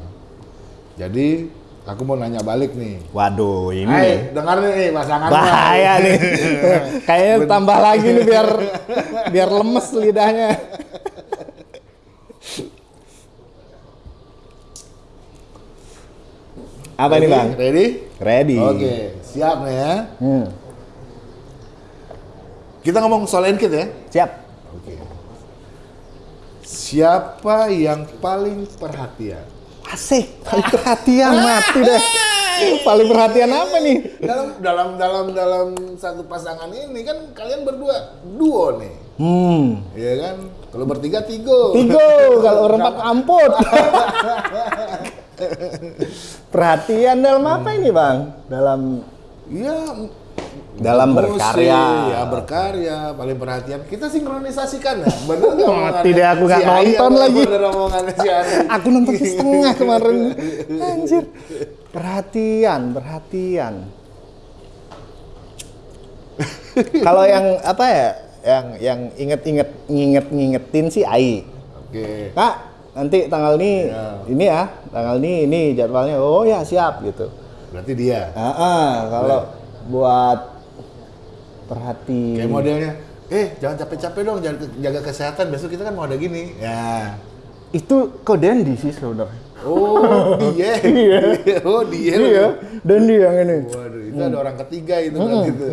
jadi aku mau nanya balik nih. Waduh, ini Ai, dengar nih pasangan bahaya nih. [laughs] Kayaknya tambah lagi nih biar [laughs] biar lemes lidahnya. Apa ini bang? Ready? Ready. Oke, siap nih ya. Hmm. Kita ngomong soal enkit ya. Siap. Oke. Siapa yang paling perhatian? Asik. Paling perhatian mati deh. Paling perhatian apa nih? Dalam dalam dalam dalam satu pasangan ini kan kalian berdua duo nih, Hmm. ya kan? Kalau bertiga tigo. Tigo, kalau berempat amput. [laughs] [laughs] Perhatian dalam apa ini bang? Dalam Iya. Dalam musik, berkarya. Ya berkarya, paling perhatian. Kita sinkronisasikan ya. Bener [laughs] nggak Mati deh, aku nggak si nonton lagi. Bener omongannya si Ari. [laughs] aku nonton setengah kemarin. Anjir. Perhatian, perhatian. Kalau yang apa ya? Yang yang inget-inget nginget-ngingetin sih Ai. Oke. Kak, nanti tanggal ini Iya. ini ya, tanggal ini ini jadwalnya. Oh ya, siap gitu. Berarti dia. Ah, ah, kalau buat perhati Kayak modelnya, eh jangan capek-capek dong, jaga, jaga kesehatan. Besok kita kan mau ada gini. Ya. itu kok Dendi sih sebenarnya. Oh, [laughs] dia. Iya. oh, dia. Iya, Dendi yang ini. Waduh, itu ada orang ketiga itu kan gitu.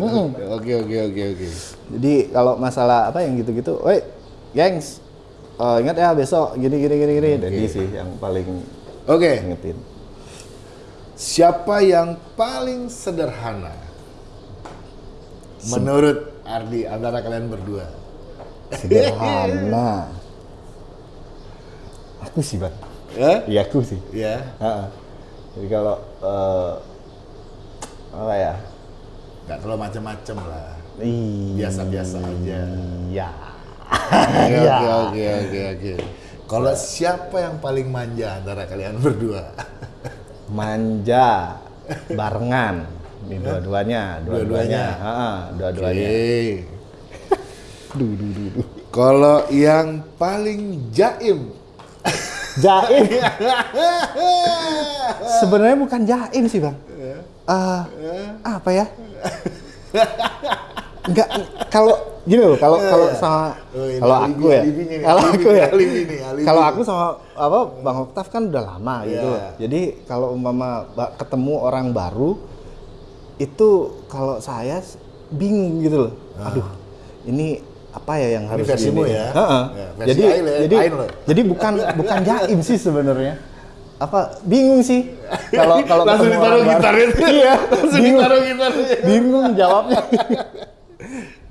Oke, oke, oke, oke. Jadi kalau masalah apa yang gitu-gitu, woi, gengs, eh, ingat ya besok gini gini gini gini. Dendi sih yang paling Oke, ingetin. siapa yang paling sederhana? Menurut Ardi antara kalian berdua. Sederhana. [laughs] aku sih bang. Ya? Iya aku sih. Ya. Ha-ha. Jadi kalau eh, apa ya? Gak terlalu macem-macem lah. Iya. Biasa-biasa aja. Iya. Oke, Iya. oke, oke, oke, oke. Kalau siapa yang paling manja antara kalian berdua? [laughs] manja, barengan. Ini dua-duanya, dua-duanya. Dua-duanya. Duh, duh, duh, duh. Kalau yang paling jaim. [laughs] Jaim. Sebenarnya bukan jaim sih, Bang. Eh, apa ya? [laughs] Enggak kalau gini loh, kalau kalau sama Oh, ini kalau aku ya. Kalau aku ya. Kalau aku sama apa Bang Oktav kan udah lama gitu. Iya. Jadi kalau umpama ketemu orang baru itu kalau saya bingung gitu loh. Aduh, ini apa ya yang harus versimu gini? ya? Ya, versi jadi Ain ya, jadi loh. jadi bukan bukan jaim sih sebenarnya. Apa bingung sih kalau kalau Langsung ditaruh gitarnya. Iya, Langsung ditaruh gitarnya. Bingung jawabnya. [laughs]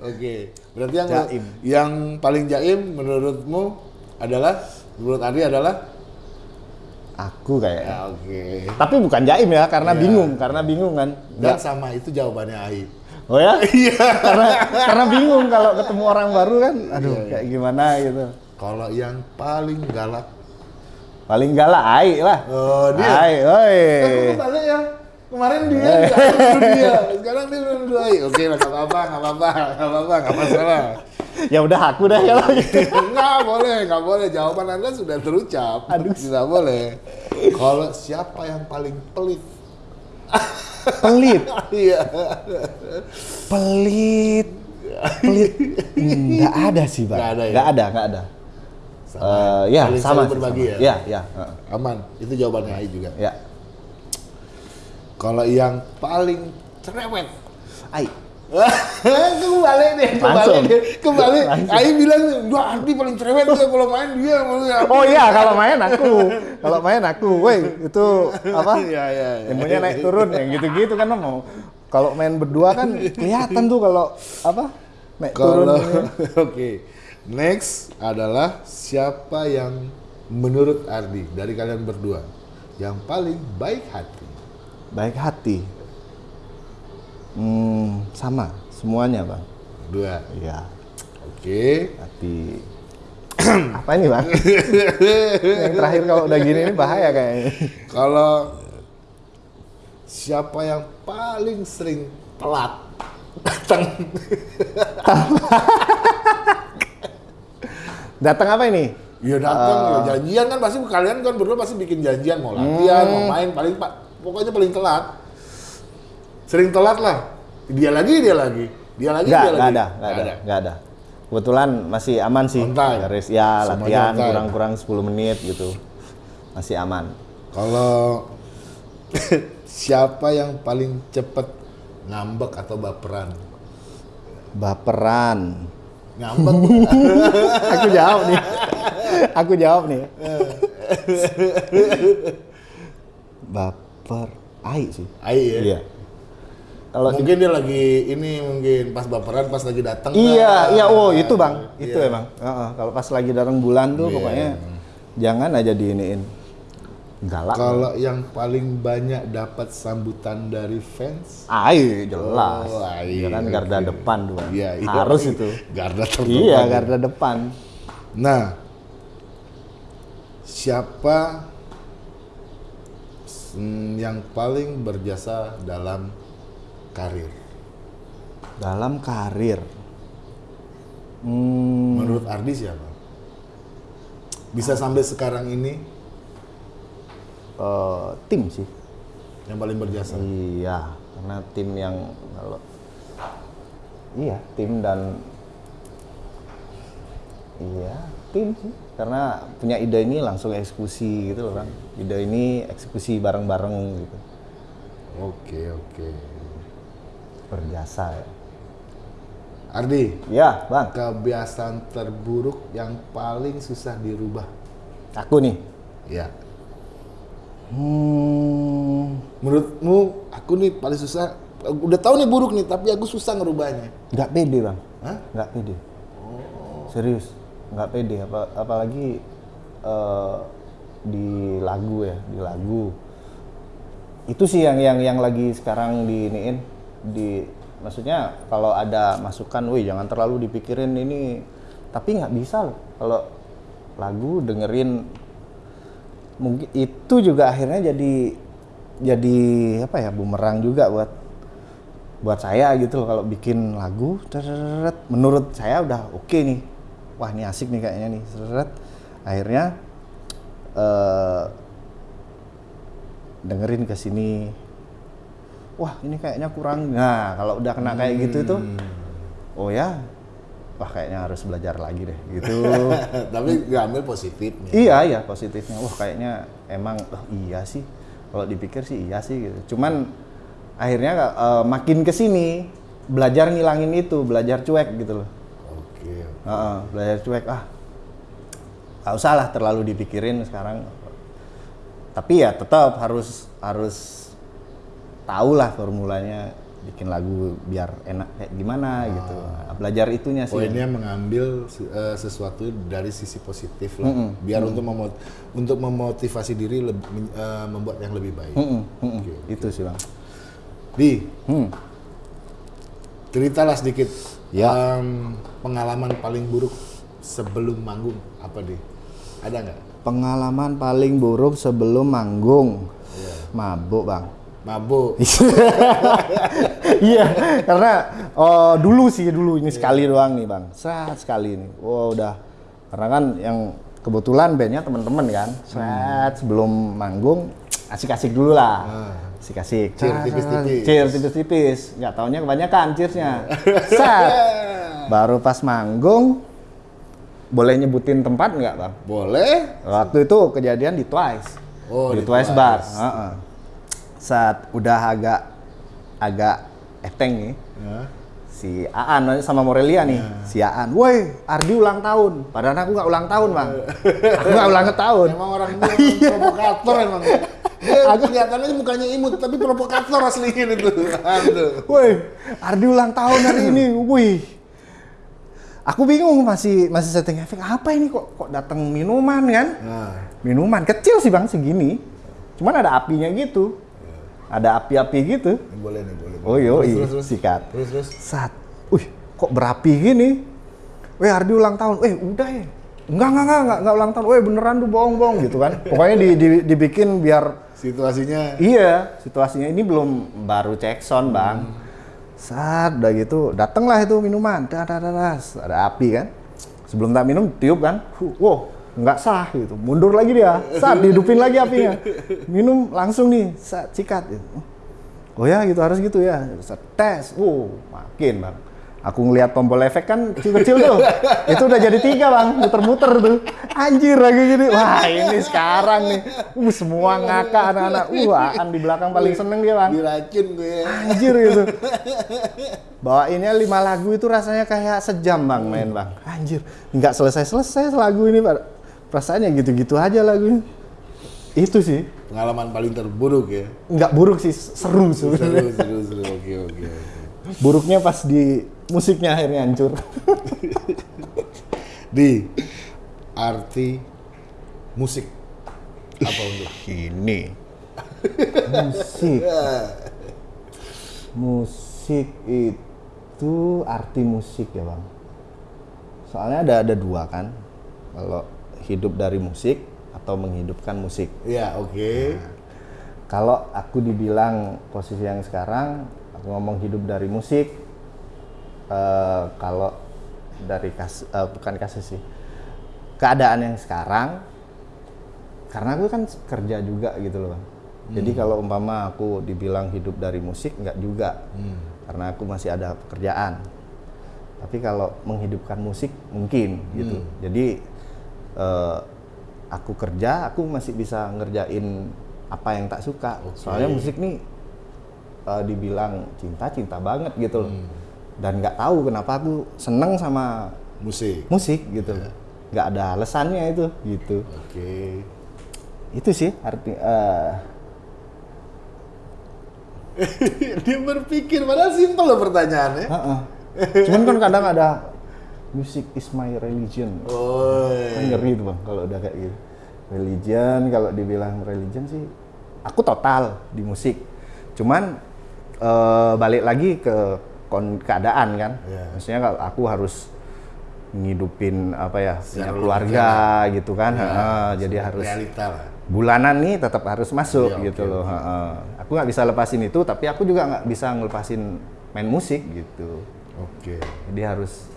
Oke. Berarti yang Jaim. yang paling jaim menurutmu adalah menurut Adi adalah Aku kayaknya. ya oke. Tapi bukan jaim ya, karena Iya. bingung, karena bingung kan. Dan Nggak- sama itu jawabannya Ai. Oh ya? [laughs] Iya. karena karena bingung kalau ketemu orang baru kan. Aduh, Iya, iya. kayak gimana gitu. Kalau yang paling galak Paling galak Ai lah. Oh, dia. Ai, oi. Eh, balik ya? Kemarin dia, nuduh dia. Sekarang dia Ai. Oke, nggak apa-apa, nggak apa-apa, nggak apa-apa, nggak masalah. Ya udah aku dah kalau gitu. nggak boleh, nggak boleh. Jawaban Anda sudah terucap. Aduh. Tidak boleh. Kalau siapa yang paling pelit? Pelit, [laughs] Iya. pelit. Pelit. Enggak ada sih, Bang. Nggak ada ya? Nggak ada, nggak ada. Sama. Eh, ya, sama sih, berbagi sama. ya? Ya, ya. heeh. Aman. Itu jawabannya Ai juga. Ya. Kalau yang paling cerewet. Ai. [laughs] kembali deh, kembali Langsung. deh, kembali. [laughs] Langsung. Ai bilang, wah Ardi paling cerewet tuh kalau main dia. [laughs] Oh iya, kalau main aku. Kalau main aku. Woi, itu apa? Iya, iya, iya. Ilmunya naik turun yang gitu-gitu kan mau. Kalau main berdua kan kelihatan tuh kalau apa? Naik turun. Oke, next adalah siapa yang menurut Ardi dari kalian berdua yang paling baik hati? Baik hati. Hmm, sama semuanya, Bang. Dua. Iya, Oke. hati. [clears throat] apa ini, Bang? yang terakhir kalau udah gini ini bahaya kayaknya. Kalau siapa yang paling sering telat datang? [laughs] Datang apa ini? Ya datang, ya janjian kan pasti kalian kan berdua pasti bikin janjian mau latihan, mau main paling pak pokoknya paling telat. Sering telat lah. Dia lagi, dia lagi. Dia lagi, Enggak, dia enggak lagi. ada, enggak ada, enggak ada. Kebetulan masih aman sih. Garis ya Semuanya latihan kurang-kurang 10 menit gitu. Masih aman. Kalau [laughs] siapa yang paling cepet ngambek atau baperan? Baperan. Ngambek [laughs] Aku jawab nih. Aku jawab nih. Baper. Ai sih. Ai ya. Iya. Kalau mungkin dia lagi ini mungkin pas baperan pas lagi datang. Iya, lah. iya, oh itu bang, itu Iya. emang. Heeh, kalau pas lagi datang bulan tuh Iya. pokoknya jangan aja diiniin. Galak. Kalau yang paling banyak dapat sambutan dari fans? Ai jelas. Oh, Ai, Dia kan garda oke. depan. Bang. Iya, iya. Harus itu. Garda terdepan. Iya, ya. garda depan. Nah, siapa mm, yang paling berjasa dalam karir? Dalam karir. Hmm, Menurut Ardi siapa? Bisa sampai sekarang ini eh, tim sih. yang paling berjasa? Iya, karena tim yang kalau iya tim dan iya tim sih karena punya ide ini langsung eksekusi gitu loh kan ide ini eksekusi bareng-bareng gitu Oke, oke. berjasa ya Ardi, ya bang kebiasaan terburuk yang paling susah dirubah? aku nih Ya. hmm, Menurutmu aku nih paling susah udah tahu nih buruk nih tapi aku susah ngerubahnya. nggak pede bang Hah? nggak pede serius nggak pede apa apalagi eh, di lagu ya di lagu. Itu sih yang yang yang lagi sekarang diiniin di maksudnya kalau ada masukan, wih jangan terlalu dipikirin ini tapi nggak bisa loh kalau lagu dengerin. Mungkin itu juga akhirnya jadi jadi apa ya bumerang juga buat buat saya gitu loh kalau bikin lagu menurut saya udah oke nih wah ini asik nih kayaknya nih teret. akhirnya eh, dengerin ke sini wah ini kayaknya kurang nah kalau udah kena kayak gitu itu oh ya wah kayaknya harus belajar lagi deh gitu [laughs] Tapi nggak ambil positifnya. Iya iya positifnya. Wah kayaknya emang oh, iya sih. Kalau dipikir sih iya sih gitu. Cuman akhirnya eh, makin ke sini belajar ngilangin itu, belajar cuek gitu loh. Oke. Heeh, belajar cuek ah. Gak usah lah terlalu dipikirin sekarang. Tapi ya tetap harus harus tahu lah formulanya bikin lagu biar enak kayak gimana gitu. Nah, belajar itunya sih. Poinnya mengambil eh, sesuatu dari sisi positif lah, biar untuk memot untuk memotivasi diri lebih, eh, membuat yang lebih baik. Mm-mm, mm-mm. Oke. Itu sih bang. Di, Hmm. ceritalah sedikit Ya. em, pengalaman paling buruk sebelum manggung apa di? Ada nggak? Pengalaman paling buruk sebelum manggung. Mabuk bang. Mabuk. [laughs] iya, karena oh, dulu sih dulu ini sekali doang nih bang, set sekali ini. Wow udah, karena kan yang kebetulan bandnya teman-teman kan, set sebelum manggung asik-asik dulu lah, asik-asik. Cheer tipis-tipis. Cheer tipis-tipis, nggak taunya kebanyakan cheersnya. [laughs] set, baru pas manggung, boleh nyebutin tempat nggak bang? Boleh? Waktu itu kejadian di Twice. Oh, di, di Twice, Twice. Bar. Heeh. Saat udah agak agak eteng nih, Ya. si Aan sama Morelia nih. Si Aan, woi Ardi ulang tahun. Padahal aku nggak ulang tahun bang. [laughs] aku nggak ulang tahun. Emang orang ini [laughs] Iya. orang provokator emang. Dia kelihatannya mukanya imut tapi provokator aslinya itu. Aduh. Woi Ardi ulang tahun hari ini. Wih. Aku bingung masih masih setting efek apa ini kok kok datang minuman kan? Nah, Minuman kecil sih bang segini. Cuman ada apinya gitu. Ada api-api gitu. boleh nih, boleh. Oh yo, Terus, terus, terus. sikat. Terus, terus. Saat, wih, kok berapi gini? Weh, Ardi ulang tahun. Eh, udah ya. Enggak, enggak, enggak, enggak, enggak ulang tahun. Weh, beneran tuh bohong-bohong gitu kan. Pokoknya di, di- dibikin biar Situasinya iya, situasinya ini belum baru cek sound, Bang. Saat udah gitu, datanglah itu minuman. Dah, dah, dah, dah. Ada api kan. Sebelum tak minum, tiup kan. Wow, nggak sah gitu. Mundur lagi dia. Saat dihidupin lagi apinya. Minum langsung nih, saat sikat. Oh ya gitu harus gitu ya. Tes, wow makin bang. Aku ngelihat tombol efek kan kecil-kecil tuh. [laughs] Itu udah jadi tiga bang, muter-muter tuh. Anjir lagi gini. Wah ini sekarang nih. Uh semua ngakak anak-anak. Uh Aan di belakang paling seneng dia bang. diracun gue. Anjir gitu. [laughs] Bawainnya lima lagu itu rasanya kayak sejam bang main bang. Anjir, nggak selesai-selesai lagu ini pak. Perasaannya gitu-gitu aja lagunya. Itu sih. Pengalaman paling terburuk ya. Nggak buruk sih, seru Seru, sebenarnya. seru, seru. Oke, oke, oke. Buruknya pas di musiknya akhirnya hancur. [laughs] Di arti musik apa untuk? Ini. musik. Musik itu arti musik ya bang. Soalnya ada ada dua kan. Kalau hidup dari musik atau menghidupkan musik. Ya, oke. Kalau aku dibilang posisi yang sekarang, ngomong hidup dari musik. eh, kalau dari kas, eh, bukan kasus sih, keadaan yang sekarang, karena aku kan kerja juga gitu loh, Bang. Jadi kalau umpama aku dibilang hidup dari musik, nggak juga, karena aku masih ada pekerjaan. Tapi kalau menghidupkan musik mungkin gitu. Jadi eh, aku kerja, aku masih bisa ngerjain apa yang tak suka. Soalnya musik nih eh, dibilang cinta cinta banget gitu loh. Dan nggak tahu kenapa aku seneng sama Musik. musik gitu. Nggak ada alasannya itu gitu. Oke. Itu sih arti eh, [laughs] Dia berpikir padahal simpel loh pertanyaannya. heeh. Cuman kan kadang ada music is my religion. Oh. kan ngeri tuh bang kalau udah kayak gitu religion kalau dibilang religion sih aku total di musik cuman eh, balik lagi ke keadaan kan. Iya. maksudnya kalau aku harus ngidupin apa ya punya keluarga gitu kan. Ya, Heeh, jadi harus realita lah. bulanan nih tetap harus masuk Iya, gitu oke, loh Heeh. aku nggak bisa lepasin itu tapi aku juga nggak bisa ngelepasin main musik gitu. Oke. jadi harus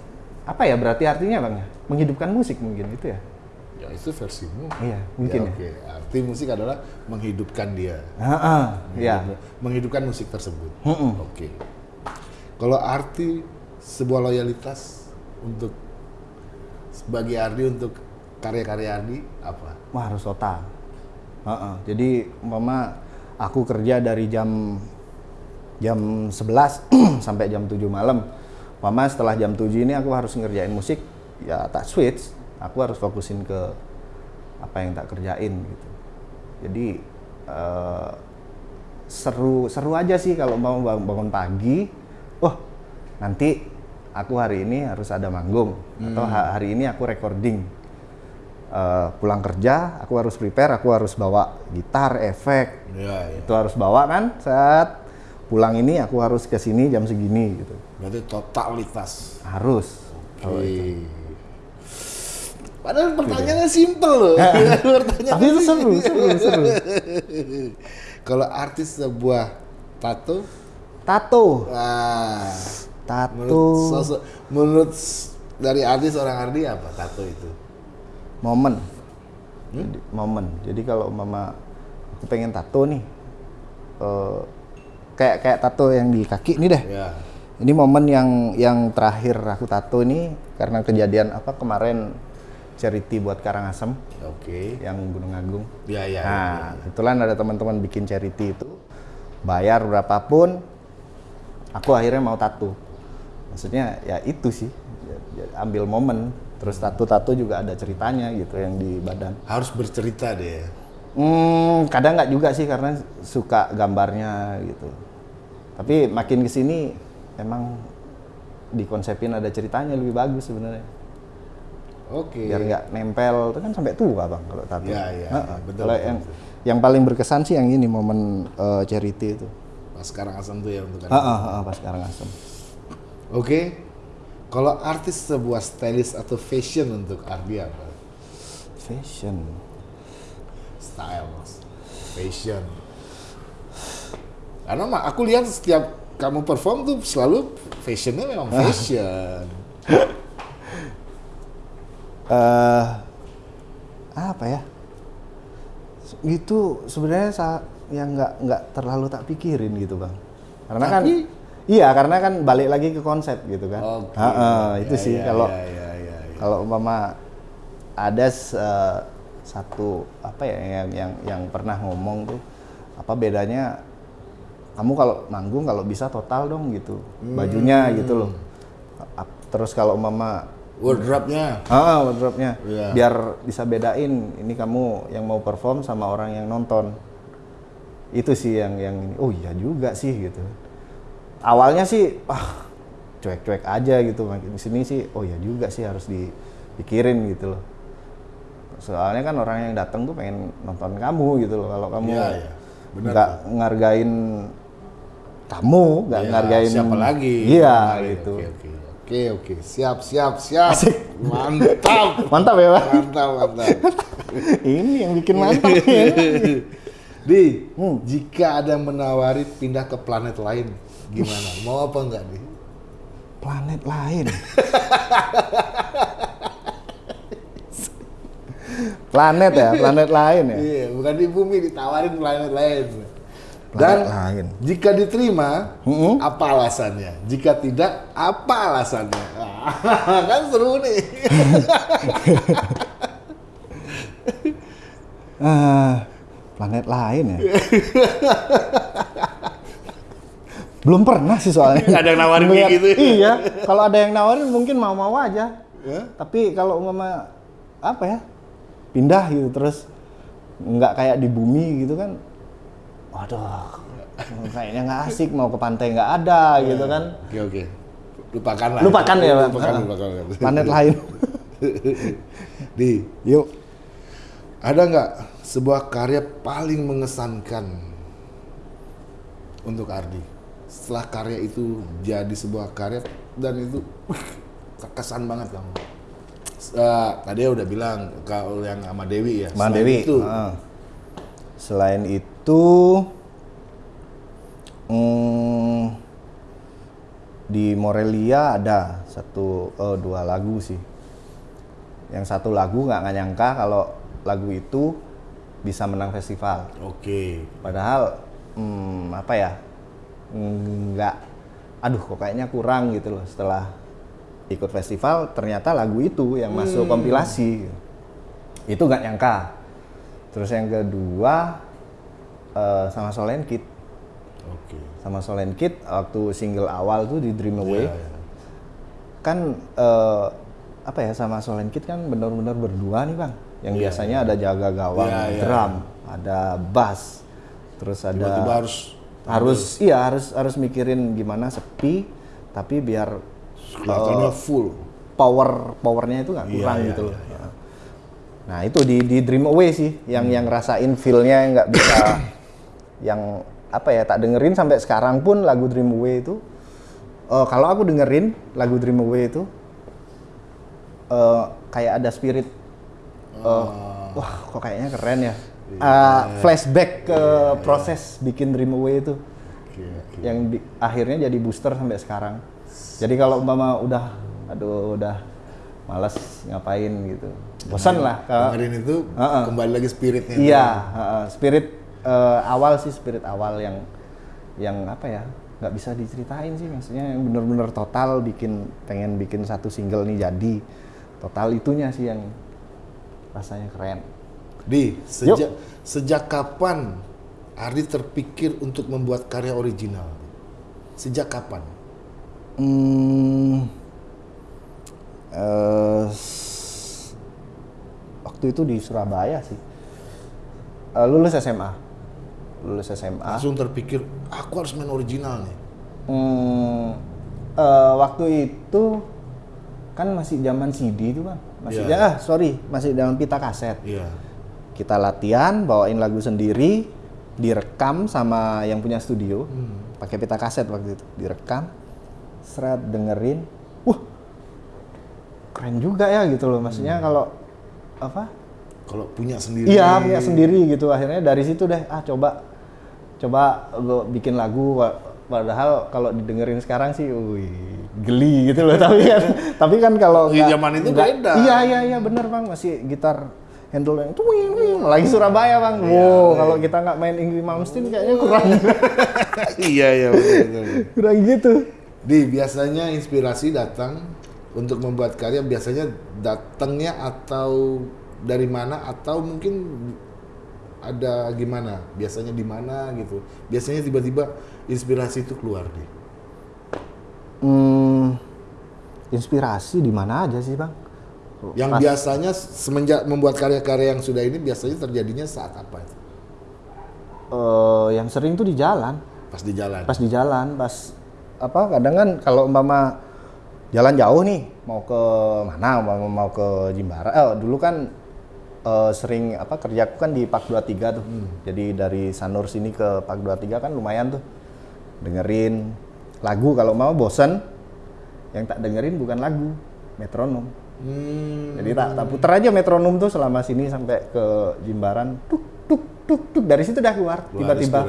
apa ya berarti artinya bang ya? Menghidupkan musik mungkin itu Ya itu versimu. iya mungkin ya, ya, Oke. Arti musik adalah menghidupkan dia. Heeh, ya Menghidupkan musik tersebut. Oke. Kalau arti sebuah loyalitas untuk sebagai Ardi untuk karya-karya Ardi apa? Wah harus total. Heeh. Jadi mama aku kerja dari jam jam 11 [clears throat] sampai jam 7 malam. Mama setelah jam 7 ini aku harus ngerjain musik, ya tak switch. Aku harus fokusin ke apa yang tak kerjain gitu. Jadi eh, seru seru aja sih kalau mau bang- bangun pagi. Oh nanti aku hari ini harus ada manggung atau ha- hari ini aku recording. Eh, pulang kerja aku harus prepare, aku harus bawa gitar, efek, Ya, ya. itu harus bawa kan saat pulang ini aku harus ke sini jam segini gitu Berarti totalitas. harus Oke. Padahal pertanyaannya simpel loh. [laughs] Pertanyaan tapi itu seru seru seru. [laughs] Kalau artis sebuah tato, tato. Menurut tato. Sosok, menurut dari artis orang Ardi apa tato itu? momen. Jadi, momen. Jadi kalau mama aku pengen tato nih eh, kayak kayak tato yang di kaki ini deh. Ya. ini momen yang yang terakhir aku tato ini karena kejadian apa kemarin charity buat Karangasem Oke. yang Gunung Agung Ya, ya. Nah, kebetulan ada teman-teman bikin charity itu, bayar berapapun, aku akhirnya mau tato. Maksudnya ya itu sih, ya- ya ambil momen. Terus tato-tato juga ada ceritanya gitu yang di badan. Harus bercerita deh. Hmm, kadang nggak juga sih karena suka gambarnya gitu. Tapi makin ke sini emang dikonsepin ada ceritanya lebih bagus sebenarnya. Oke. Biar nggak nempel, itu kan sampai tua bang kalau tato. Iya, iya, Heeh. betul, Kalau betul, yang yang paling berkesan sih yang ini momen eh, charity itu. Pas sekarang asam tuh ya untuk Heeh, heeh, pas sekarang asem. Oke. Kalau artis sebuah stylist atau fashion untuk Ardi apa? Fashion. Style, mas. Fashion. Karena mah aku lihat setiap kamu perform tuh selalu fashionnya memang fashion. [laughs] eh apa ya? Itu sebenarnya yang nggak nggak terlalu tak pikirin gitu bang. Karena kan Tapi- iya karena kan balik lagi ke konsep gitu kan. Oke. Heeh, itu Ya, sih ya, kalau ya, ya, ya, ya. kalau umpama ada eh, satu apa ya yang yang yang pernah ngomong tuh apa bedanya kamu kalau manggung kalau bisa total dong gitu bajunya gitu loh terus kalau mama wardrobe-nya. ah wardrobe-nya Iya. biar bisa bedain ini kamu yang mau perform sama orang yang nonton itu sih yang yang ini oh iya juga sih gitu awalnya sih ah cuek-cuek aja gitu makin sini sih oh iya juga sih harus dipikirin gitu loh soalnya kan orang yang datang tuh pengen nonton kamu gitu loh kalau kamu Iya, iya. Benar, nggak ngargain kamu nggak Ya, ngargain siapa lagi? iya gitu Oke, oke. Oke, oke. Siap, siap, siap. Mantap. mantap ya pak Mantap, mantap. [laughs] ini yang bikin mantap ya. [laughs] Di, Hmm. jika ada yang menawari pindah ke planet lain, gimana? Mau apa enggak, Di? planet lain. [laughs] planet ya, planet lain ya. Iya, bukan di bumi, ditawarin planet lain. Dan lain. jika diterima, Mm-mm. apa alasannya? Jika tidak, apa alasannya? [laughs] kan seru nih. [laughs] Ah, planet lain ya. [laughs] Belum pernah sih soalnya. Nggak ada yang nawarin kayak gitu ya? Iya, kalau ada yang nawarin mungkin mau-mau aja. Ya? Tapi kalau umpama apa ya? Pindah gitu terus nggak kayak di bumi gitu kan. Waduh, kayaknya nggak asik mau ke pantai nggak ada gitu kan. Oke, oke. Lupakan lah. Lupakan ya, Pak. Lupakan, Ah. lupakan. Planet lain. [laughs] Di, Yuk. ada nggak sebuah karya paling mengesankan untuk Ardi? Setelah karya itu jadi sebuah karya dan itu terkesan banget kamu. Eh, tadi udah bilang kalau yang sama Dewi ya. Sama Dewi. Itu, Heeh. Selain itu, mm, di Morelia ada satu eh, dua lagu sih. Yang satu lagu nggak nyangka kalau lagu itu bisa menang festival. Oke. Padahal hmm, apa ya nggak, aduh kok kayaknya kurang gitu loh setelah ikut festival ternyata lagu itu yang masuk kompilasi itu nggak nyangka. Terus yang kedua eh, sama Solen Kid, Oke. sama Solen Kid waktu single awal tuh di Dream Away Iya, iya. kan eh, apa ya sama Solen Kid kan benar-benar berdua nih bang yang Iya, biasanya ada jaga gawang Iya, iya. drum ada bass terus ada Tiba-tiba harus harus iya harus harus mikirin gimana sepi tapi biar kelihatannya full. power powernya itu nggak Iya, kurang iya, gitu loh iya, iya. Nah itu di di Dream Away sih yang yang rasain feelnya nggak bisa [coughs] yang apa ya tak dengerin sampai sekarang pun lagu Dream Away itu. Eh, kalau aku dengerin lagu Dream Away itu eh, kayak ada spirit eh, wah kok kayaknya keren ya. Eh, flashback ke proses bikin Dream Away itu. Oke, oke. yang di- akhirnya jadi booster sampai sekarang. Jadi kalau umpama udah, aduh udah males ngapain gitu, bosan lah. Ke, Dengerin itu Heeh. kembali lagi spiritnya. iya, heeh, spirit eh, awal sih spirit awal yang yang apa ya nggak bisa diceritain sih maksudnya yang bener-bener total bikin pengen bikin satu single nih jadi total itunya sih yang rasanya keren. Di sejak sejak kapan Ardi terpikir untuk membuat karya original? Sejak kapan? Hmm, s- waktu itu di Surabaya sih. Eh, lulus SMA. Lulus SMA. Langsung terpikir aku harus main original nih. Hmm, eh, waktu itu kan masih zaman CD itu bang. Masih Iya. ah sorry masih zaman pita kaset. Iya. Kita latihan, bawain lagu sendiri, direkam sama yang punya studio, pakai pita kaset waktu itu, direkam, seret dengerin, keren juga ya gitu loh, maksudnya kalau apa? Kalau punya sendiri. Iya punya sendiri gitu, akhirnya dari situ deh, ah coba, coba gue bikin lagu, padahal kalau didengerin sekarang sih, wih geli gitu loh, [laughs] tapi kan, tapi kan kalau Di nggak- zaman itu nggak- beda. Iya iya iya bener bang, masih gitar handle yang tuing, lagi Surabaya bang. Iya, wow, kalau kita nggak main Ingrid Malmsteen kayaknya kurang [laughs] iya iya betul, betul. kurang gitu. Di biasanya inspirasi datang untuk membuat karya biasanya datangnya atau dari mana atau mungkin ada gimana? Biasanya di mana gitu. Biasanya tiba-tiba inspirasi itu keluar nih. Hmm, inspirasi di mana aja sih bang? Yang Pas- biasanya semenjak membuat karya-karya yang sudah ini biasanya terjadinya saat apa itu? eh, yang sering tuh di jalan. Pas di jalan. pas di jalan pas apa kadang kan kalau umpama jalan jauh nih mau ke mana? Umpama mau ke Jimbaran eh dulu kan eh, sering apa kerjaku kan di Pak 23 tuh. Jadi dari Sanur sini ke Pak 23 kan lumayan tuh. Dengerin lagu kalau mau bosen yang tak dengerin bukan lagu metronom. Hmm, jadi tak, tak puter aja metronom tuh selama sini sampai ke Jimbaran. Tuk tuk tuk tuk. Dari situ udah keluar. Tiba-tiba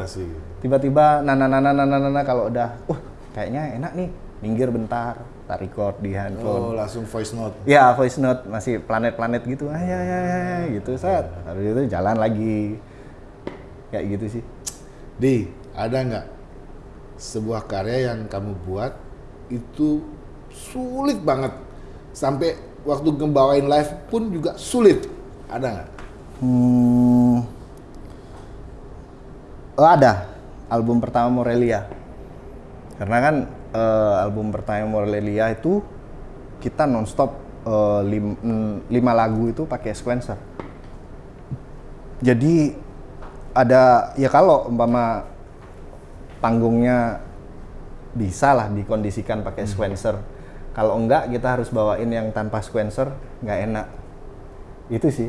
tiba-tiba nana nana nana nana kalau udah wah kayaknya enak nih minggir bentar tak record di handphone. Oh, langsung voice note. ya voice note masih planet-planet gitu. Ah ya ya ya ya, gitu. Set. Habis itu jalan lagi. Kayak gitu sih. Di, ada nggak sebuah karya yang kamu buat itu sulit banget? Sampai waktu ngebawain live pun juga sulit. Ada nggak? hmm, oh ada. Album pertama Morelia. Karena kan eh, album pertama Morelia itu kita nonstop eh, lim- mm, lima lagu itu pakai sequencer. Jadi ada ya kalau umpama panggungnya bisa lah dikondisikan pakai sequencer. Kalau enggak kita harus bawain yang tanpa sequencer nggak enak. Itu sih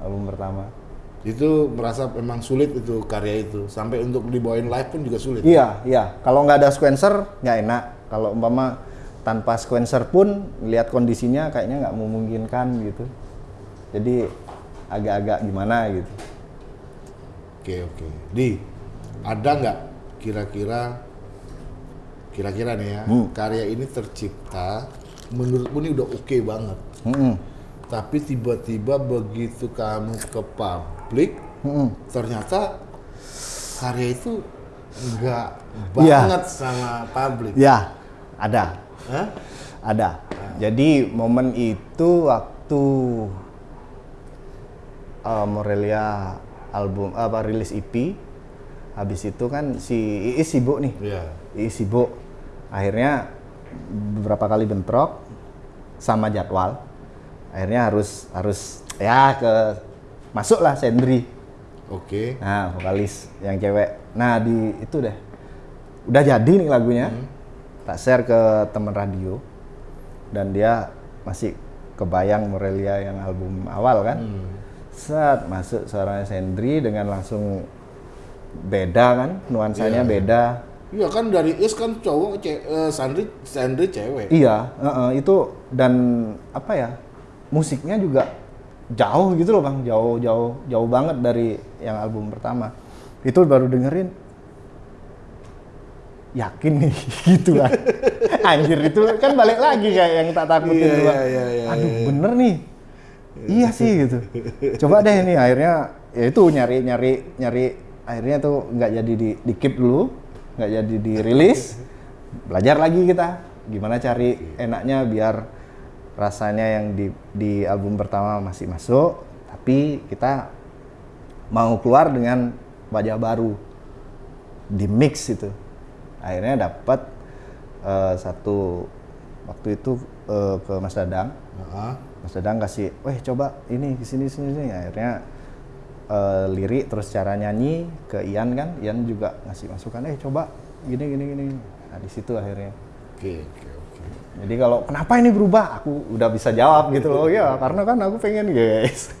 album pertama Itu merasa memang sulit itu karya itu sampai untuk dibawain live pun juga sulit. Iya, iya. Kalau nggak ada sequencer nggak enak. Kalau umpama tanpa sequencer pun lihat kondisinya kayaknya nggak memungkinkan gitu jadi agak-agak gimana gitu Oke oke. Di ada nggak kira-kira kira-kira nih ya Hmm. karya ini tercipta menurutmu ini udah oke banget. Mm-mm. Tapi tiba-tiba begitu kamu ke publik Mm-mm. ternyata karya itu nggak Iya. banget sama publik. ya ada Hah? ada jadi momen itu waktu uh, Morelia album apa rilis EP habis itu kan si Iis sibuk nih Iya. Iis sibuk akhirnya beberapa kali bentrok sama jadwal akhirnya harus harus ya ke masuklah Sendri. Oke. nah vokalis yang cewek. Nah di itu deh. Udah jadi nih lagunya. Tak share ke teman radio. Dan dia masih kebayang Morelia yang album awal kan? Set masuk suaranya Sendri dengan langsung beda kan? Nuansanya Iya. beda. Iya kan dari Is kan cowok, ce- eh, Sandri, Sandri cewek. Iya, heeh, itu dan apa ya musiknya juga jauh gitu loh bang, jauh jauh jauh banget dari yang album pertama. Itu baru dengerin, yakin nih [laughs] gitu kan. Anjir itu kan balik lagi kayak yang tak takutin Iya, dulu. iya, iya, iya, Aduh iya. bener nih, iya sih gitu. Coba deh ini akhirnya ya itu nyari nyari nyari akhirnya tuh nggak jadi di, di keep dulu, nggak jadi dirilis, belajar lagi kita gimana cari enaknya biar rasanya yang di di album pertama masih masuk, tapi kita mau keluar dengan wajah baru di mix itu akhirnya dapat eh, satu waktu itu eh, ke Mas Dadang Heeh. Mas Dadang kasih, weh coba ini sini sini sini akhirnya eh, lirik terus cara nyanyi ke Ian kan, Ian juga ngasih masukan, eh coba gini gini gini. Nah di situ akhirnya. Oke oke oke. Jadi kalau kenapa ini berubah, aku udah bisa jawab gitu loh, ya karena kan aku pengen guys.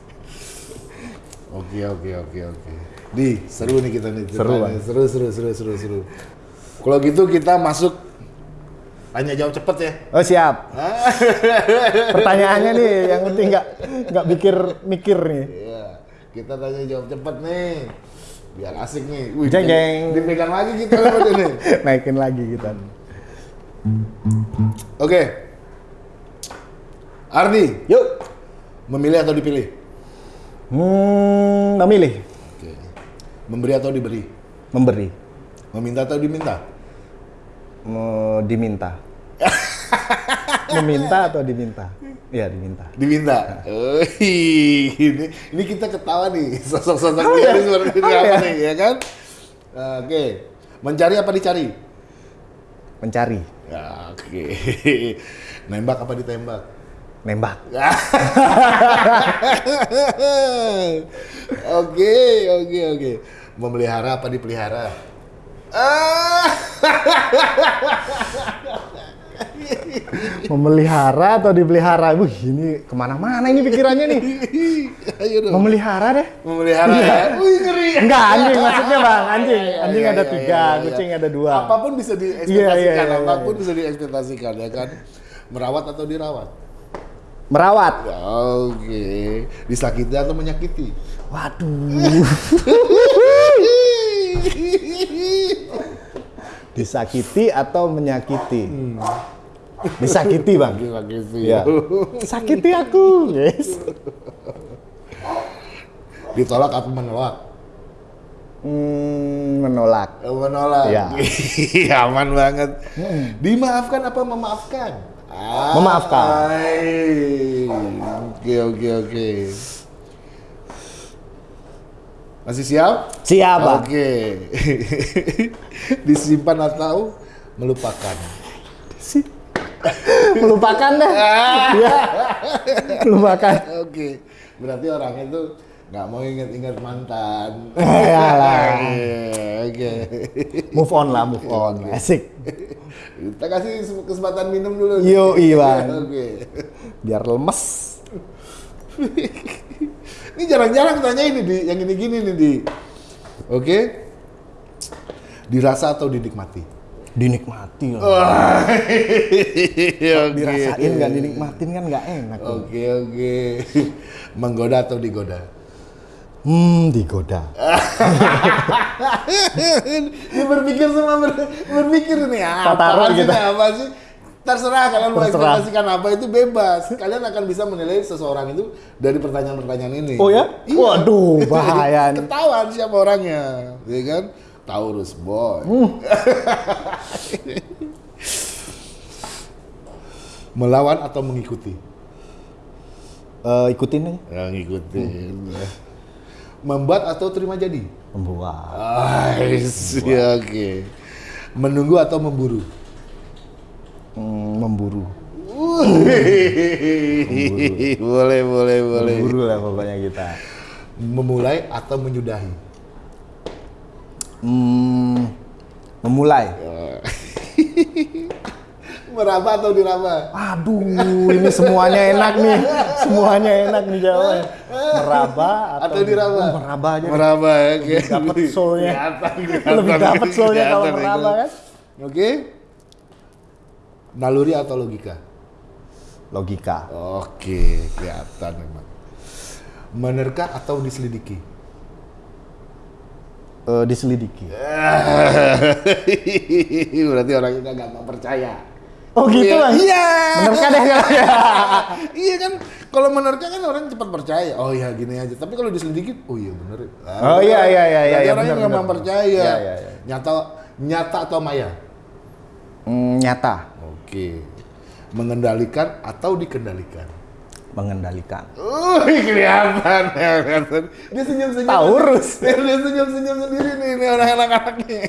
Oke oke oke oke. Di seru nih kita nih. Seru. Bang. seru seru seru seru seru. Kalau gitu kita masuk tanya jawab cepet ya. Oh siap. [laughs] Pertanyaannya nih yang penting nggak nggak mikir mikir nih. Iya. Kita tanya jawab cepet nih. Biar asik nih. Wih, Jeng, jeng. Dipegang lagi kita nih. [laughs] Naikin lagi kita. Oke. Ardi, Yuk. memilih atau dipilih? Hmm, memilih, Oke. Memberi atau diberi? memberi, Meminta atau diminta? mau diminta. [laughs] Meminta atau diminta? Iya diminta. Diminta. Wih, ini ini kita ketawa nih sosok-sosok Oh, dia ini seperti Oh, apa iya? nih, ya kan? Oke. Mencari apa dicari? Mencari, Ya, Oke. [laughs] Nembak apa ditembak? nembak. [laughs] Oke, oke, oke. Memelihara apa dipelihara? Ah, Memelihara atau dipelihara? Wih, ini ke mana-mana ini pikirannya nih. [laughs] ayo dong. Memelihara deh. Memelihara ya. Wih, ngeri. Enggak, anjing maksudnya bang, anjing. Iya, Anjing iya, ada iya, tiga, iya, iya. kucing ada dua. Apa pun bisa Iya, diekspektasikan, iya, iya, apa pun iya. bisa diekspektasikan ya kan. Merawat atau dirawat? Merawat. Ya, Oke. Disakiti atau menyakiti? Waduh. [laughs] Disakiti atau menyakiti? Disakiti bang. Disakiti. Iya. Sakiti aku, guys. Ditolak atau menolak? Hmm, menolak. Eh, Menolak. [laughs] Iya. Aman banget. Dimaafkan apa memaafkan? Ah, Memaafkan. Oke, oke, oke. Masih siap? Siap bang. Oke. [laughs] Disimpan atau melupakan? Melupakan deh. Iya. Melupakan. Oke. Berarti orang itu nggak mau ingat-ingat mantan. Yalah. [laughs] Oke. Move on lah, move on. Asik. Kita kasih kesempatan minum dulu. Yo, Iwan. Oke. Biar lemes. Ini jarang-jarang tanya ini di yang ini gini nih di. Oke. Dirasa atau dinikmati? Dinikmati loh. [laughs] Oke. Dirasain nggak dinikmatin kan nggak enak. Oke oke. [laughs] Menggoda atau digoda? Hmm, digoda. [laughs] Ini berpikir semua ber- berpikir nih apa Taruh sih gitu. apa sih? Terserah kalian mau ekspektasikan apa itu bebas. Kalian akan bisa menilai seseorang itu dari pertanyaan-pertanyaan ini. Oh ya? Iya. Waduh, bahaya. Ketahuan siapa orangnya, ya kan? Taurus boy. Hmm. [laughs] Melawan atau mengikuti? Eh, ikutin aja. Ya, ngikutin. Membuat atau terima jadi? Membuat. Ais, ya oke. Menunggu atau memburu? Hmm, memburu. [laughs] boleh, boleh, boleh. Memburu lah pokoknya kita. Memulai atau menyudahi? Hmm, memulai. [laughs] Meraba atau diraba? Aduh, ini semuanya enak nih. Semuanya enak nih jawabannya. Meraba atau, Atau diraba? Oh, meraba aja. Meraba ya, oke. Dapat soulnya. Kelihatan, kelihatan. Lebih dapat soulnya kalau meraba kan. Oke. Naluri atau logika? Logika. Oke, kelihatan memang. Menerka atau diselidiki? Eh, diselidiki. [laughs] Berarti orang itu gampang percaya. Oh gitu Iya. lah. Iya. Menerka deh kalau ya. iya kan, kalau menerka kan orang cepat percaya. Oh iya gini aja. Tapi kalau diselidiki, oh iya bener. Oh, iya, iya, iya, Berarti iya, orangnya bener, gampang percaya. Iya, iya, iya. Nyata, nyata atau maya? Hmm, nyata. Oke. Mengendalikan atau dikendalikan? Mengendalikan. Uh, kelihatan, kelihatan. Dia senyum-senyum. Taurus. Dia senyum-senyum sendiri nih, ini orang anak-anak nih.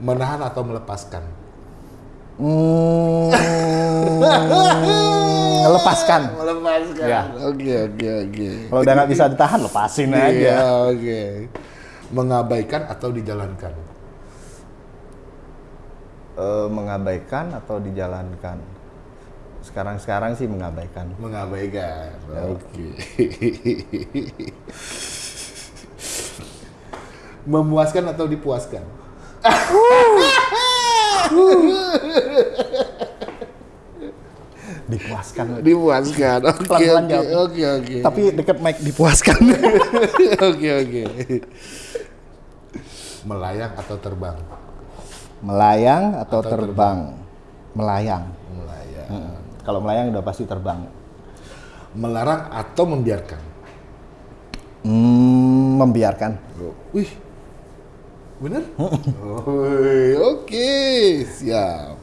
Menahan atau melepaskan? Hmm, lepaskan. Melepaskan. Ya. Oke, oke, oke. Kalau udah nggak bisa ditahan, lepasin Iya, aja. oke. Mengabaikan atau dijalankan? Eh, mengabaikan atau dijalankan? Sekarang-sekarang sih mengabaikan. Mengabaikan. Ya. Oke. [laughs] Memuaskan atau dipuaskan? [laughs] Dipuaskan. Dipuaskan. Oke, Pelan-pelan oke. Tapi deket mic dipuaskan. [laughs] Oke, oke. Melayang atau terbang? melayang atau, Atau terbang? Melayang. Melayang. Mm. Kalau melayang udah pasti terbang. Melarang atau membiarkan? Hmm, membiarkan. Wih, bener? Wih, Oke, siap.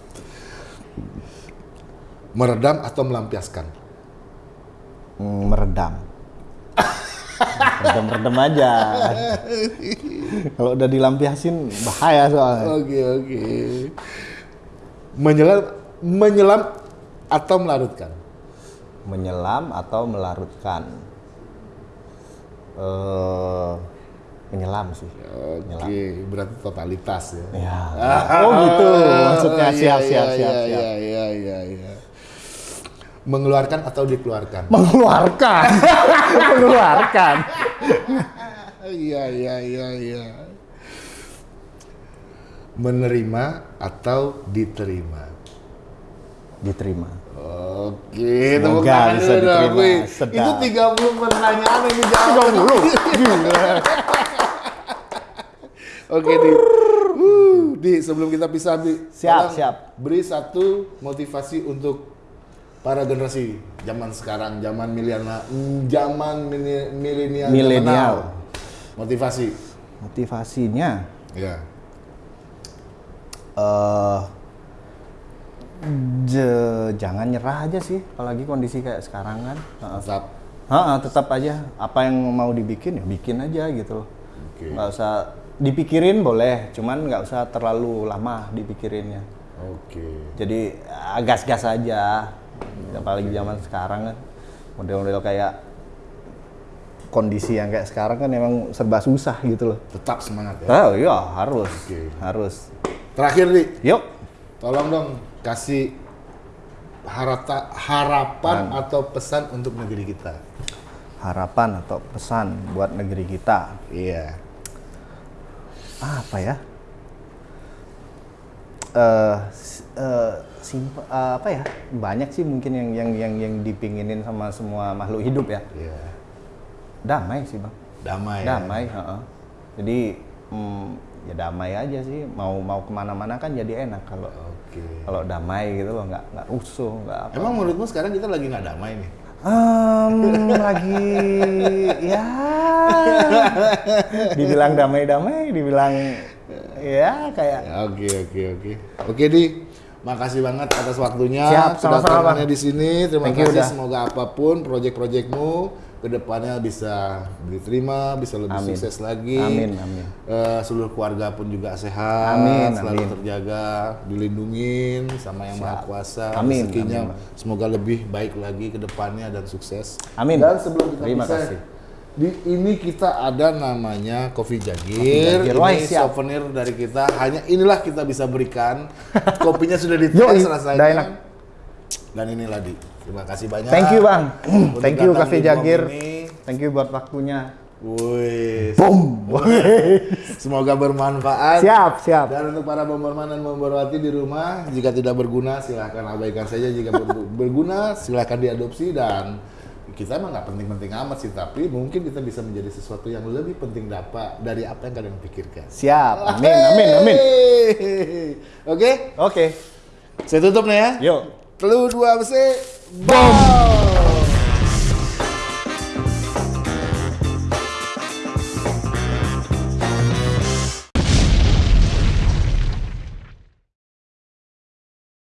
Meredam atau melampiaskan? Hmm, meredam. Redem-redem aja. Kalau udah dilampiasin bahaya soalnya. Oke, oke. Menyelam, menyelam atau melarutkan? Menyelam atau melarutkan. Eh, menyelam sih. Oke, berarti totalitas ya. Ya. [laughs] Oh gitu. Maksudnya siap iya, siap iya, siap siap. Iya, iya, iya, iya. Mengeluarkan atau dikeluarkan? [laughs] Mengeluarkan. [laughs] Mengeluarkan. Iya, iya, iya, iya. Menerima atau diterima? Diterima. Oke, Semoga tepuk tangan bisa dulu dong, diterima. Wi. Sedap. Itu 30 pertanyaan yang dijawab. Oke, Di. Uh, Di, sebelum kita pisah, Di. Siap, siap. Beri satu motivasi untuk para generasi zaman sekarang, zaman milenial, zaman milenial. Milenial. Motivasi. Motivasinya Ya. eh je- jangan nyerah aja sih, apalagi kondisi kayak sekarang kan. Tetap. Tetap aja apa yang mau dibikin ya bikin aja gitu loh. Oke. Nggak usah dipikirin boleh, cuman nggak usah terlalu lama dipikirinnya. Oke. Jadi ah, gas-gas aja. Apalagi zaman sekarang kan model-model kayak kondisi yang kayak sekarang kan emang serba susah gitu loh. Tetap semangat ya. Oh iya harus, Oke. harus. Terakhir, Di. Yuk. Tolong dong kasih harata, harapan atau pesan untuk negeri kita. Harapan atau pesan buat negeri kita Iya. apa ya? eh, simp- eh, apa ya? Banyak sih mungkin yang yang yang yang dipinginin sama semua makhluk hidup ya. Iya. Damai sih, Bang. Damai. ya? Damai, heeh. Jadi mm, ya damai aja sih. Mau mau ke mana-mana kan jadi enak kalau Oke. kalau damai gitu loh, nggak nggak rusuh, nggak apa. Emang menurutmu sekarang kita lagi nggak damai nih? Em, lagi ya dibilang damai-damai, dibilang ya kayak Ya, Oke oke oke. Oke di, makasih banget atas waktunya. Siap, sama-sama, kedatangannya Bang. di sini. Terima Thank you, kasih. udah. Semoga apa pun proyek-proyekmu ke depannya bisa diterima, bisa lebih Amin. sukses lagi. Amin, amin. Eh, seluruh keluarga pun juga sehat, Amin, selalu amin. terjaga, dilindungin sama yang maha kuasa. Amin, Rezekinya amin, semoga lebih baik lagi ke depannya dan sukses. Amin. Dan sebelum kita Terima pisah, kasih. di ini kita ada namanya Kopi Jagir. Jagir. Wah, Ini siap. souvenir dari kita. Hanya inilah kita bisa berikan. [laughs] Kopinya sudah dites Yoi, rasanya. Dan inilah di. Terima kasih banyak. Thank you, Bang. [clears throat] Untuk Thank you Cafe Jagir. ini. Thank you buat waktunya. Wih. Boom. [laughs] Semoga bermanfaat. siap, siap. Dan untuk para bomberman dan bomberwati di rumah, jika tidak berguna silahkan abaikan saja. Jika ber- [laughs] berguna silahkan diadopsi dan kita emang nggak penting-penting amat sih, tapi mungkin kita bisa menjadi sesuatu yang lebih penting dapat dari apa yang kalian pikirkan. Siap. Amin, amin, amin. Oke, Oke. saya tutup nih ya. Yuk. Telu dua besi, Boom!